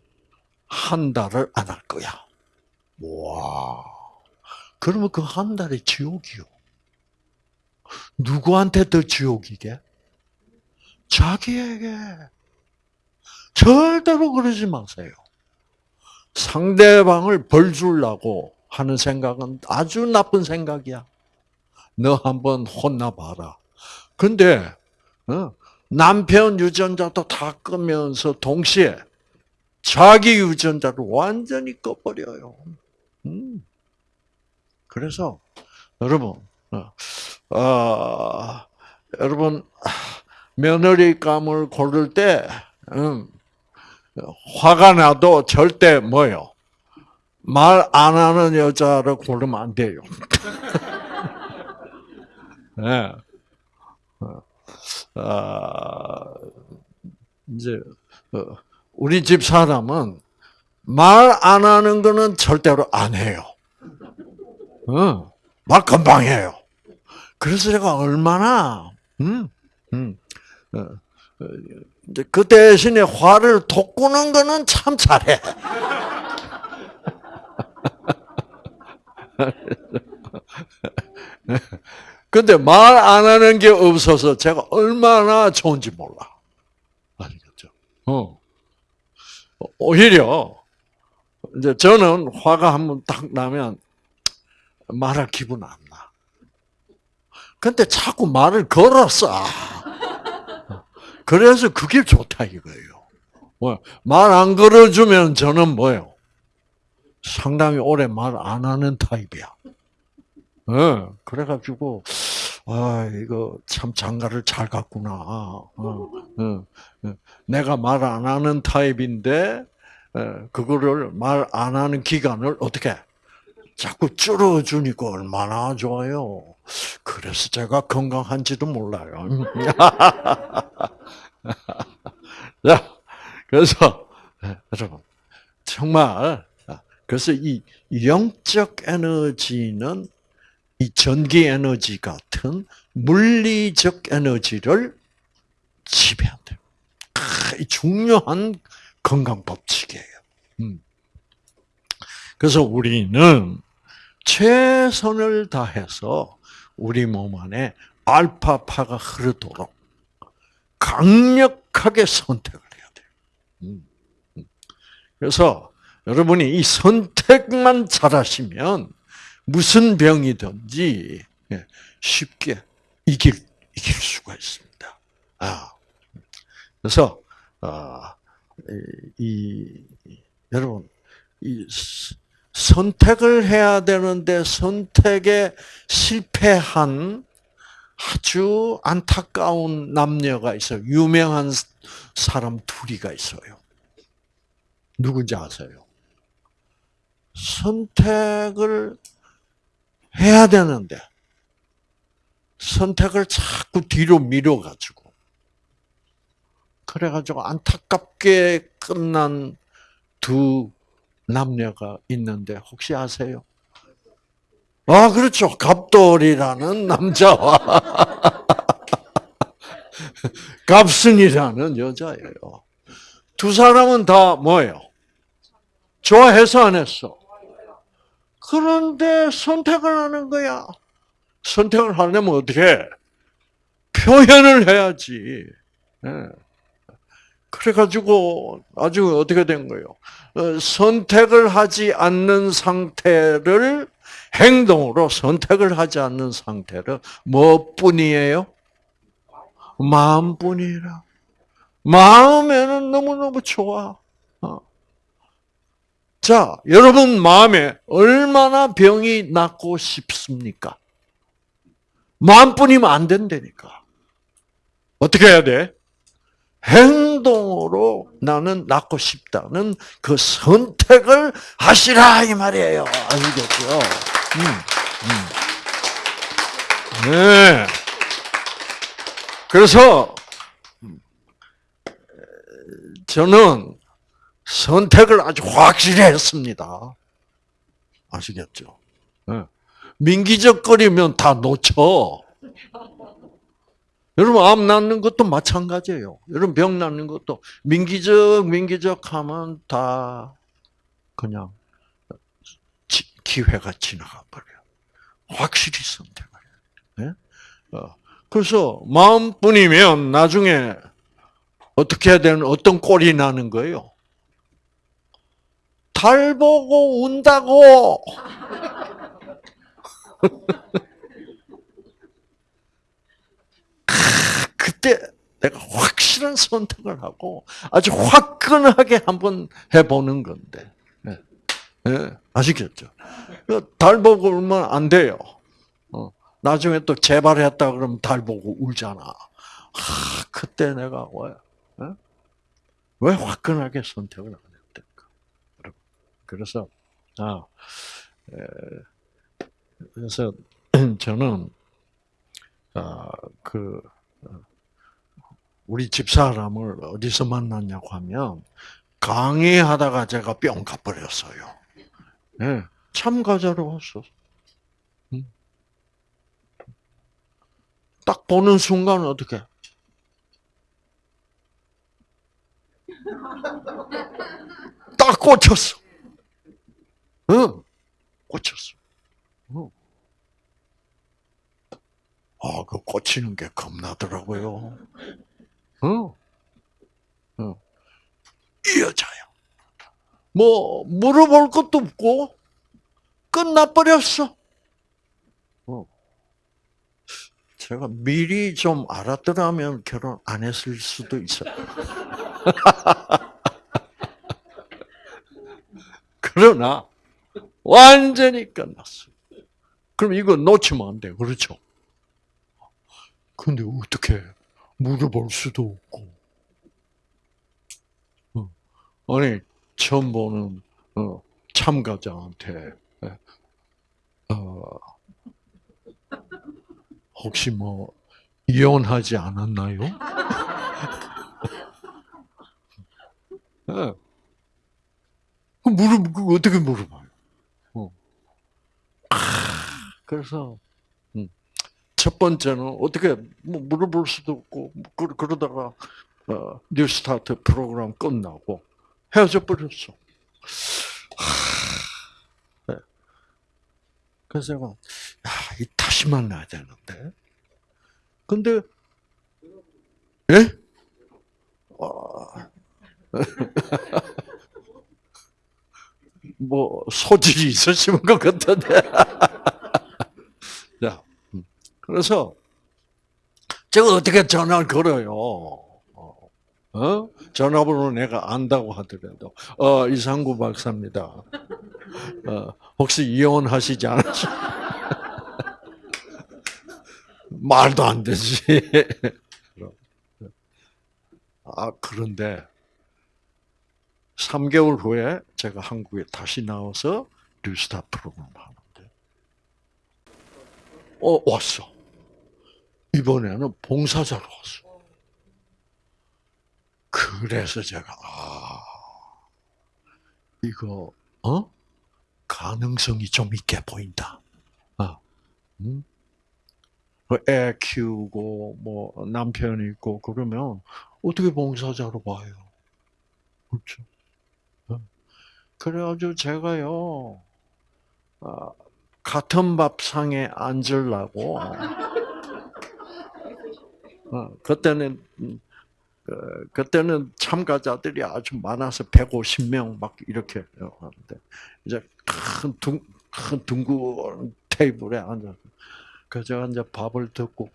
한 달을 안 할 거야. 와. 그러면 그 한 달이 지옥이요. 누구한테 더 지옥이게? 자기에게. 절대로 그러지 마세요. 상대방을 벌 주려고 하는 생각은 아주 나쁜 생각이야. 너 한번 혼나봐라. 근데, 어, 남편 유전자도 다 끄면서 동시에 자기 유전자를 완전히 꺼버려요. 음. 그래서 여러분, 어, 어, 여러분 며느리감을 고를 때 음, 화가 나도 절대 뭐요? 말 안 하는 여자를 고르면 안 돼요. [LAUGHS] 네. 아, 이제 어, 우리 집 사람은 말 안 하는 거는 절대로 안 해요. 어, 말 금방 해요. 그래서 제가 얼마나 음, 음, 이제 그 대신에 화를 돋구는 거는 참 잘해. [LAUGHS] 근데 말 안 하는 게 없어서 제가 얼마나 좋은지 몰라. 아시겠죠? 어. 오히려, 이제 저는 화가 한번 딱 나면 말할 기분 안 나. 근데 자꾸 말을 걸었어. 그래서 그게 좋다 이거예요. 뭐, 말안 걸어주면 저는 뭐예요? 상당히 오래 말 안 하는 타입이야. 어, 그래가지고, 아, 이거 참 장가를 잘 갔구나. 어, 어, 어. 내가 말 안 하는 타입인데, 그거를 말 안 하는 기간을 어떻게 자꾸 줄여주니까 얼마나 좋아요. 그래서 제가 건강한지도 몰라요. [LAUGHS] [LAUGHS] 자, 그래서 여러분 정말 그래서 이 영적 에너지는 이 전기 에너지 같은 물리적 에너지를 지배한다. 중요한 건강 법칙이에요. 음. 그래서 우리는 최선을 다해서 우리 몸 안에 알파파가 흐르도록 강력하게 선택을 해야 돼요. 음. 그래서 여러분이 이 선택만 잘하시면 무슨 병이든지 예, 쉽게 이길 이길 수가 있습니다. 아, 그래서 아, 이, 이 여러분 이 선택을 해야 되는데 선택에 실패한 아주 안타까운 남녀가 있어요. 유명한 사람 둘이가 있어요. 누군지 아세요? 선택을 해야 되는데 선택을 자꾸 뒤로 미뤄가지고 그래가지고 안타깝게 끝난 두 남녀가 있는데 혹시 아세요? 아 그렇죠 갑돌이라는 남자와 [LAUGHS] 갑순이라는 여자예요. 두 사람은 다 뭐예요? 좋아해서 안 했어. 그런데 선택을 하는 거야. 선택을 하려면 어떻게? 표현을 해야지. 네. 그래가지고 아주 어떻게 된 거예요? 어, 선택을 하지 않는 상태를 행동으로 선택을 하지 않는 상태를 뭐뿐이에요? 마음뿐이라. 마음에는 너무너무 좋아. 어. 자, 여러분 마음에 얼마나 병이 낫고 싶습니까? 마음뿐이면 안 된다니까. 어떻게 해야 돼? 행동으로 나는 낫고 싶다는 그 선택을 하시라 이 말이에요. 아시겠죠? 음, 음. 네. 그래서 저는 선택을 아주 확실히 했습니다. 아시겠죠? 네. 민기적거리면 다 놓쳐. 여러분 암 낫는 것도 마찬가지예요. 여러분 병 낫는 것도 민기적 민기적 하면 다 그냥 기회가 지나가 버려요. 확실히 선택을 해요. 네? 어. 그래서 마음뿐이면 나중에 어떻게 해야 되는 어떤 꼴이 나는 거예요? 달 보고 운다고. [LAUGHS] 그때 내가 확실한 선택을 하고 아주 화끈하게 한번 해보는 건데. 네. 네. 아시겠죠? 달 보고 울면 안 돼요. 어. 나중에 또 재발했다 그러면 달 보고 울잖아. 아, 그때 내가 왜, 네? 왜 화끈하게 선택을 안 했을까? 그래서, 아, 에, 그래서 [CLEARS THROAT] 저는, 아, 그, 우리 집사람을 어디서 만났냐고 하면 강의하다가 제가 뿅 가버렸어요. 네, 참가자로 왔어. 딱 보는 순간 어떻게? 딱 꽂혔어. 응, 꽂혔어. 응. 아, 그 꽂히는 게 겁나더라고요. 어. 어. 이 여자야. 뭐, 물어볼 것도 없고, 끝나버렸어. 어. 제가 미리 좀 알았더라면 결혼 안 했을 수도 있어요. [LAUGHS] 그러나, 완전히 끝났어요. 그럼 이거 놓치면 안 돼. 그렇죠? 근데 어떻게 물어볼 수도 없고. 어. 아니, 처음 보는, 어, 참가자한테, 예. 어, 혹시 뭐, 이혼하지 않았나요? [LAUGHS] 네. 물어, 어떻게 물어봐요? 어. 아, 그래서, 첫 번째는 어떻게 뭐 물어볼 수도 없고 그러다가 어, 뉴스타트 프로그램 끝나고 헤어져 버렸어. 하, 네. 그래서 제가 야, 이 다시 만나야 되는데. 근데 예? 어, [LAUGHS] 뭐 소질이 있으신 것 같은데. [LAUGHS] 자, 음. 그래서 제가 어떻게 전화를 걸어요? 어? 어? 전화번호 내가 안다고 하더라도 어 이상구 박사입니다. 어, 혹시 이혼하시지 않으시? [LAUGHS] 말도 안 되지. 아 그런데 3개월 후에 제가 한국에 다시 나와서 뉴스타 프로그램 하는데, 어 왔어. 이번에는 봉사자로 왔어. 그래서 제가 아 이거 어 가능성이 좀 있게 보인다. 아, 음? 그애 키우고 뭐 남편이 있고 그러면 어떻게 봉사자로 봐요? 그렇죠. 어. 그래가지고 제가요 아, 같은 밥상에 앉으려고 어, 그때는 음, 그, 그때는 참가자들이 아주 많아서 150명 막 이렇게 하는데 이제 큰, 둥, 큰 둥근 테이블에 앉아서 그 제가 이제 밥을 듣고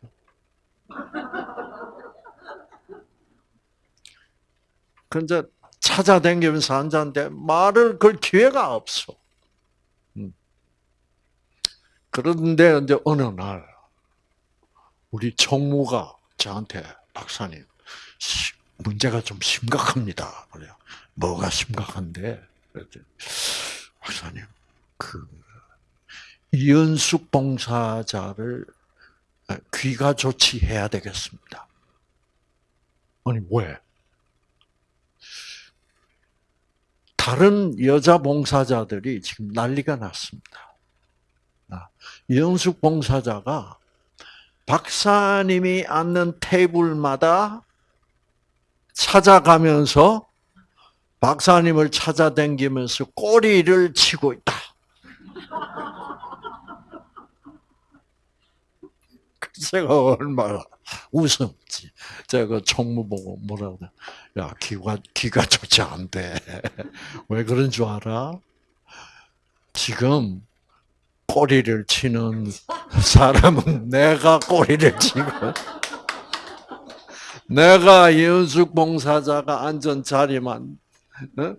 그 이제 찾아다니면서 앉았는데 말을 걸 기회가 없어. 음. 그런데 이제 어느 날 우리 총무가 저한테 박사님 시- 문제가 좀 심각합니다. 그래요. 뭐가 심각한데? 박사님 그 이연숙 봉사자를 귀가 조치해야 되겠습니다. 아니 왜? 다른 여자 봉사자들이 지금 난리가 났습니다. 아, 이연숙 봉사자가 박사님이 앉는 테이블마다 찾아가면서 박사님을 찾아다니면서 꼬리를 치고 있다. [LAUGHS] 제가 얼마나 웃었지. 제가 총무 보고 뭐라고 그래. 야, 귀가, 귀가 좋지 않대. [LAUGHS] 왜 그런 줄 알아? 지금 꼬리를 치는 사람은 내가 꼬리를 치고, 내가 이은숙 봉사자가 앉은 자리만 어?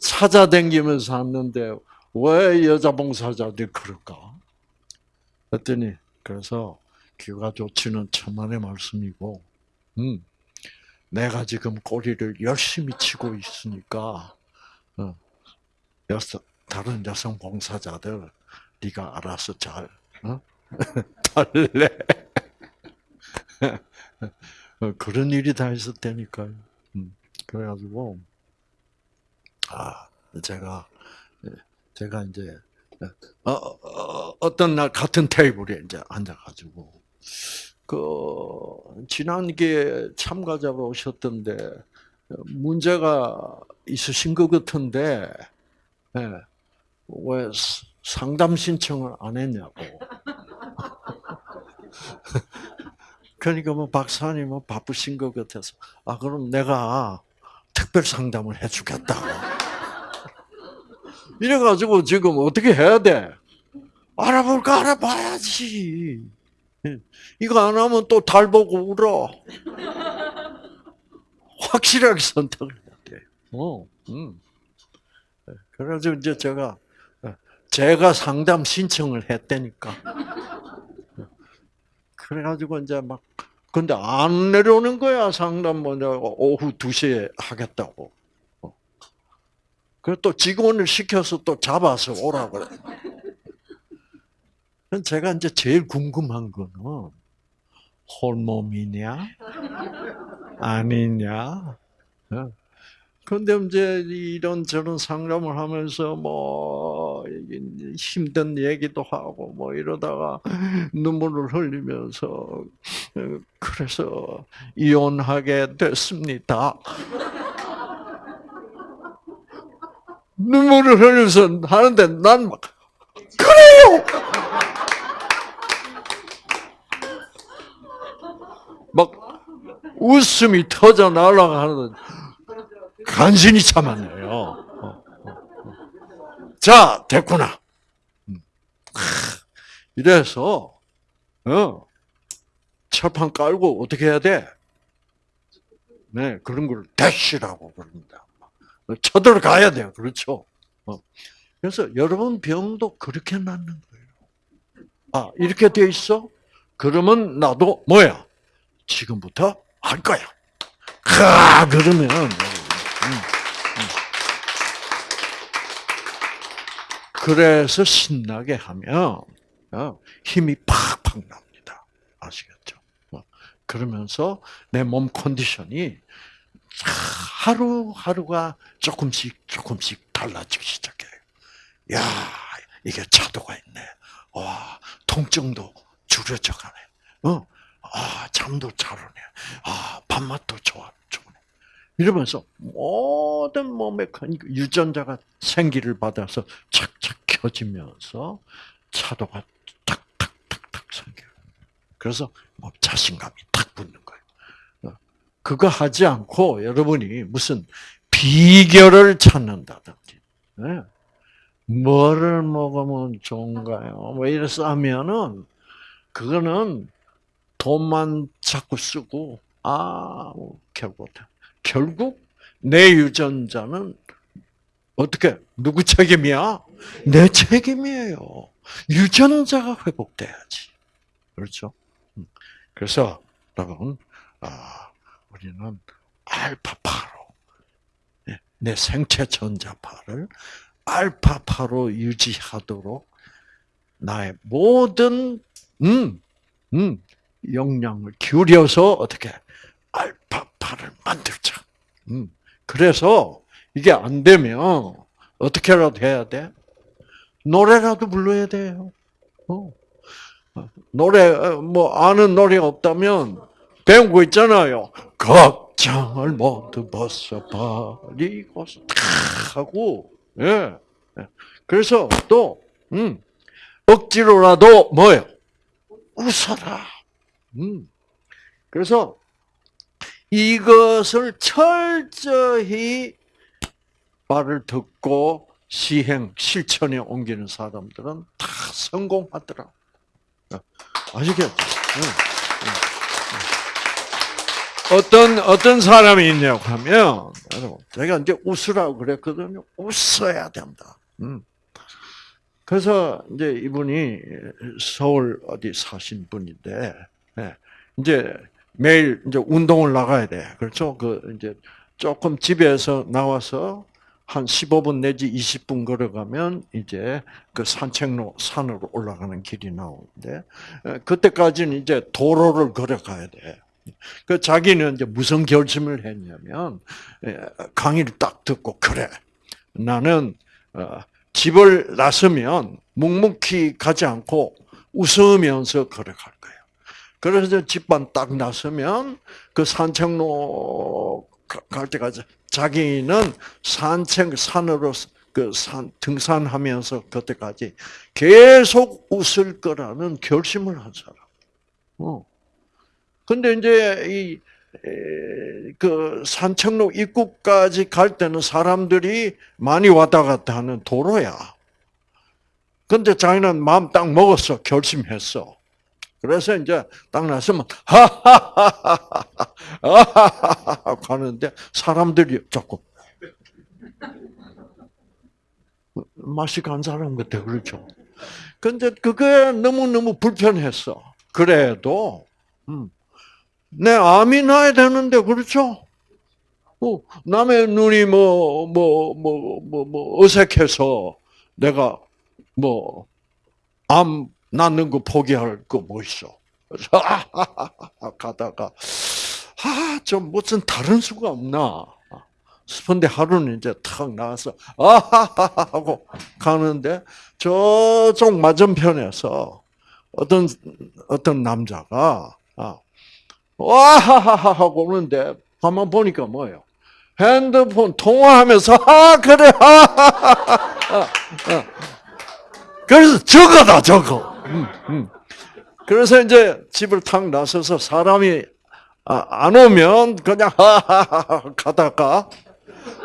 찾아다니면서 왔는데 왜 여자 봉사자들이 그럴까? 그랬더니 그래서 귀가 좋지는 천만의 말씀이고, 음, 내가 지금 꼬리를 열심히 치고 있으니까 어, 여성, 다른 여성 봉사자들 네가 알아서 잘 어? [LAUGHS] 달래. 어, 그런 일이 다 있었다니까요. 음, 그래가지고 아 제가 제가 이제 어, 어, 어떤 날 같은 테이블에 이제 앉아가지고 그 지난기에 참가자가 오셨던데 문제가 있으신 것 같은데 예, 왜 상담 신청을 안 했냐고. [LAUGHS] 그러니까 뭐 박사님은 바쁘신 것 같아서 아 그럼 내가 특별 상담을 해주겠다고. [LAUGHS] 이래가지고 지금 어떻게 해야 돼? 알아볼까 알아봐야지. 이거 안 하면 또 달 보고 울어. 확실하게 선택을 해야 돼. 어, 음. 그래가지고 이제 제가 제가 상담 신청을 했다니까. 그래가지고 이제 막 근데 안 내려오는 거야 상담 뭐냐 오후 2시에 하겠다고. 그래 또 직원을 시켜서 또 잡아서 오라고 그래. 제가 이제 제일 궁금한 거는 홀몸이냐 아니냐. 그런데 이제 이런 저런 상담을 하면서 뭐 힘든 얘기도 하고 뭐 이러다가 눈물을 흘리면서 어, 그래서 이혼하게 됐습니다. 눈물을 흘리면서 하는데 난 막 그래요. 막 웃음이 터져 날아가는 간신히 참았네요. 자, 됐구나. 음. 이래서 어, 철판 깔고 어떻게 해야 돼? 네, 그런 걸 대시라고 그럽니다. 쳐들어가야 돼요. 그렇죠? 어. 그래서 여러분 병도 그렇게 낫는 거예요. 아, 이렇게 돼 있어? 그러면 나도 뭐야? 지금부터 할 거야. 가 그러면 음, 음. 그래서 신나게 하면 어, 힘이 팍팍 납니다. 아시겠죠? 어, 그러면서 내 몸 컨디션이 하루 하루가 조금씩 조금씩 달라지기 시작해요. 야 이게 차도가 있네. 와 통증도 줄여져 가네. 어, 아 잠도 잘 오네. 아 밥맛도 좋아 좋네. 이러면서 모든 몸의 유전자가 생기를 받아서 착착 켜지면서 차도가 탁탁탁탁 생겨요. 그래서 뭐 자신감이 탁 붙는 거예요. 그거 하지 않고 여러분이 무슨 비결을 찾는다든지, 네. 뭐를 먹으면 좋은가요? 뭐 이래서 하면은, 그거는 돈만 자꾸 쓰고, 아, 뭐 결국, 결국 내 유전자는 어떻게, 누구 책임이야? 내 책임이에요. 유전자가 회복돼야지. 그렇죠? 음. 그래서, 여러분, 아, 우리는 알파파로 예, 내 생체 전자파를 알파파로 유지하도록 나의 모든 음, 음, 역량을 기울여서 어떻게 알파파를 만들자. 음, 그래서 이게 안 되면 어떻게라도 해야 돼? 노래라도 불러야 돼요. 어. 노래 어, 뭐 아는 노래 없다면 배운 거 있잖아요. 걱정을 모두 벗어버리고 탁 하고 예. 예. 그래서 또 음, 억지로라도 뭐요? 웃어라. 음. 그래서 이것을 철저히 말을 듣고 시행, 실천에 옮기는 사람들은 다 성공하더라. 아시겠죠? 응. 응. 어떤 어떤 사람이 있냐고 하면 제가 이제 웃으라고 그랬거든요. 웃어야 된다. 음. 그래서 이제 이분이 서울 어디 사신 분인데 네. 이제 매일 이제 운동을 나가야 돼. 그렇죠? 그 이제 조금 집에서 나와서 한 15분 내지 20분 걸어가면 이제 그 산책로 산으로 올라가는 길이 나오는데 그때까지는 이제 도로를 걸어가야 돼. 그 자기는 이제 무슨 결심을 했냐면 예, 강의를 딱 듣고 그래 나는 어, 집을 나서면 묵묵히 가지 않고 웃으면서 걸어갈. 그래서 집만 딱 나서면 그 산책로 갈 때까지 자기는 산책 산으로 그 산 등산하면서 그때까지 계속 웃을 거라는 결심을 한 사람. 어. 근데 이제 이 그 산책로 입구까지 갈 때는 사람들이 많이 왔다 갔다 하는 도로야. 근데 자기는 마음 딱 먹었어. 결심했어. 그래서 이제 딱 나서면 하하하하하 하는데 사람들이 자꾸 맛이 간 사람 같아 그렇죠. 근데 그게 너무 너무 불편했어. 그래도 음, 내 암이 나야 되는데 그렇죠? 어, 남의 눈이 뭐 뭐 뭐 뭐 뭐 어색해서 내가 뭐 암 낳는 거 포기할 거 뭐 있어? 그래서 가다가 아 좀 무슨 다른 수가 없나? 스펀데 하루는 이제 탁 나와서 아하하하 하고 가는데 저쪽 맞은편에서 어떤 어떤 남자가 아, 와하하하 하고 오는데 가만 보니까 뭐예요? 핸드폰 통화하면서 아 그래 하하하하 그래서 저거다 저거. 음, 음. 그래서 이제 집을 탁 나서서 사람이 아, 안 오면 그냥 [LAUGHS] 가다가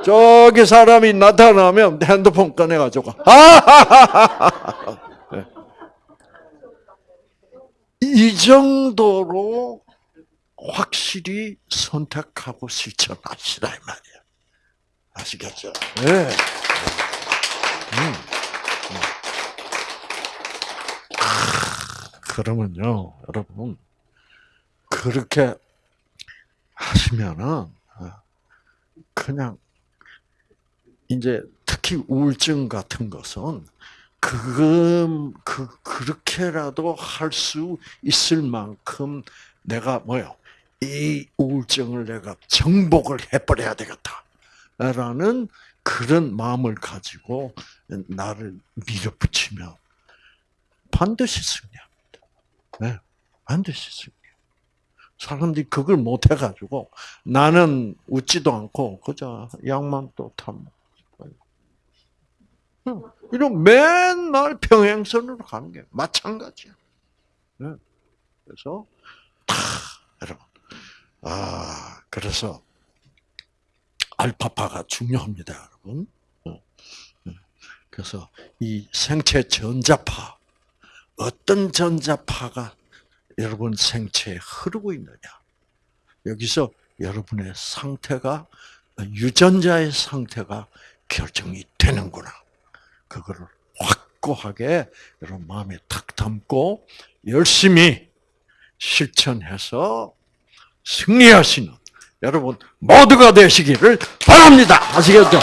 저기 사람이 나타나면 핸드폰 꺼내가지고 하하하하 네. 이 정도로 확실히 선택하고 실천하시라 이 말이에요. 아시겠죠? 네. 그러면요, 여러분, 그렇게 하시면은, 어, 그냥, 이제 특히 우울증 같은 것은, 그, 그, 그렇게라도 할 수 있을 만큼 내가 뭐요? 이 우울증을 내가 정복을 해버려야 되겠다. 라는 그런 마음을 가지고 나를 밀어붙이면 반드시 승리합니다. 네, 반드시 승리. 사람들이 그걸 못 해가지고 나는 웃지도 않고 그저 약만 또 타먹고 이런 맨날 평행선으로 가는 게 마찬가지야. 네. 그래서 다 여러분 아 그래서 알파파가 중요합니다, 여러분. 어, 네. 그래서 이 생체 전자파 어떤 전자파가 여러분 생체에 흐르고 있느냐. 여기서 여러분의 상태가 유전자의 상태가 결정이 되는구나. 그거를 확고하게 여러분 마음에 탁 담고 열심히 실천해서 승리하시는 여러분 모두가 되시기를 바랍니다. 아시겠죠?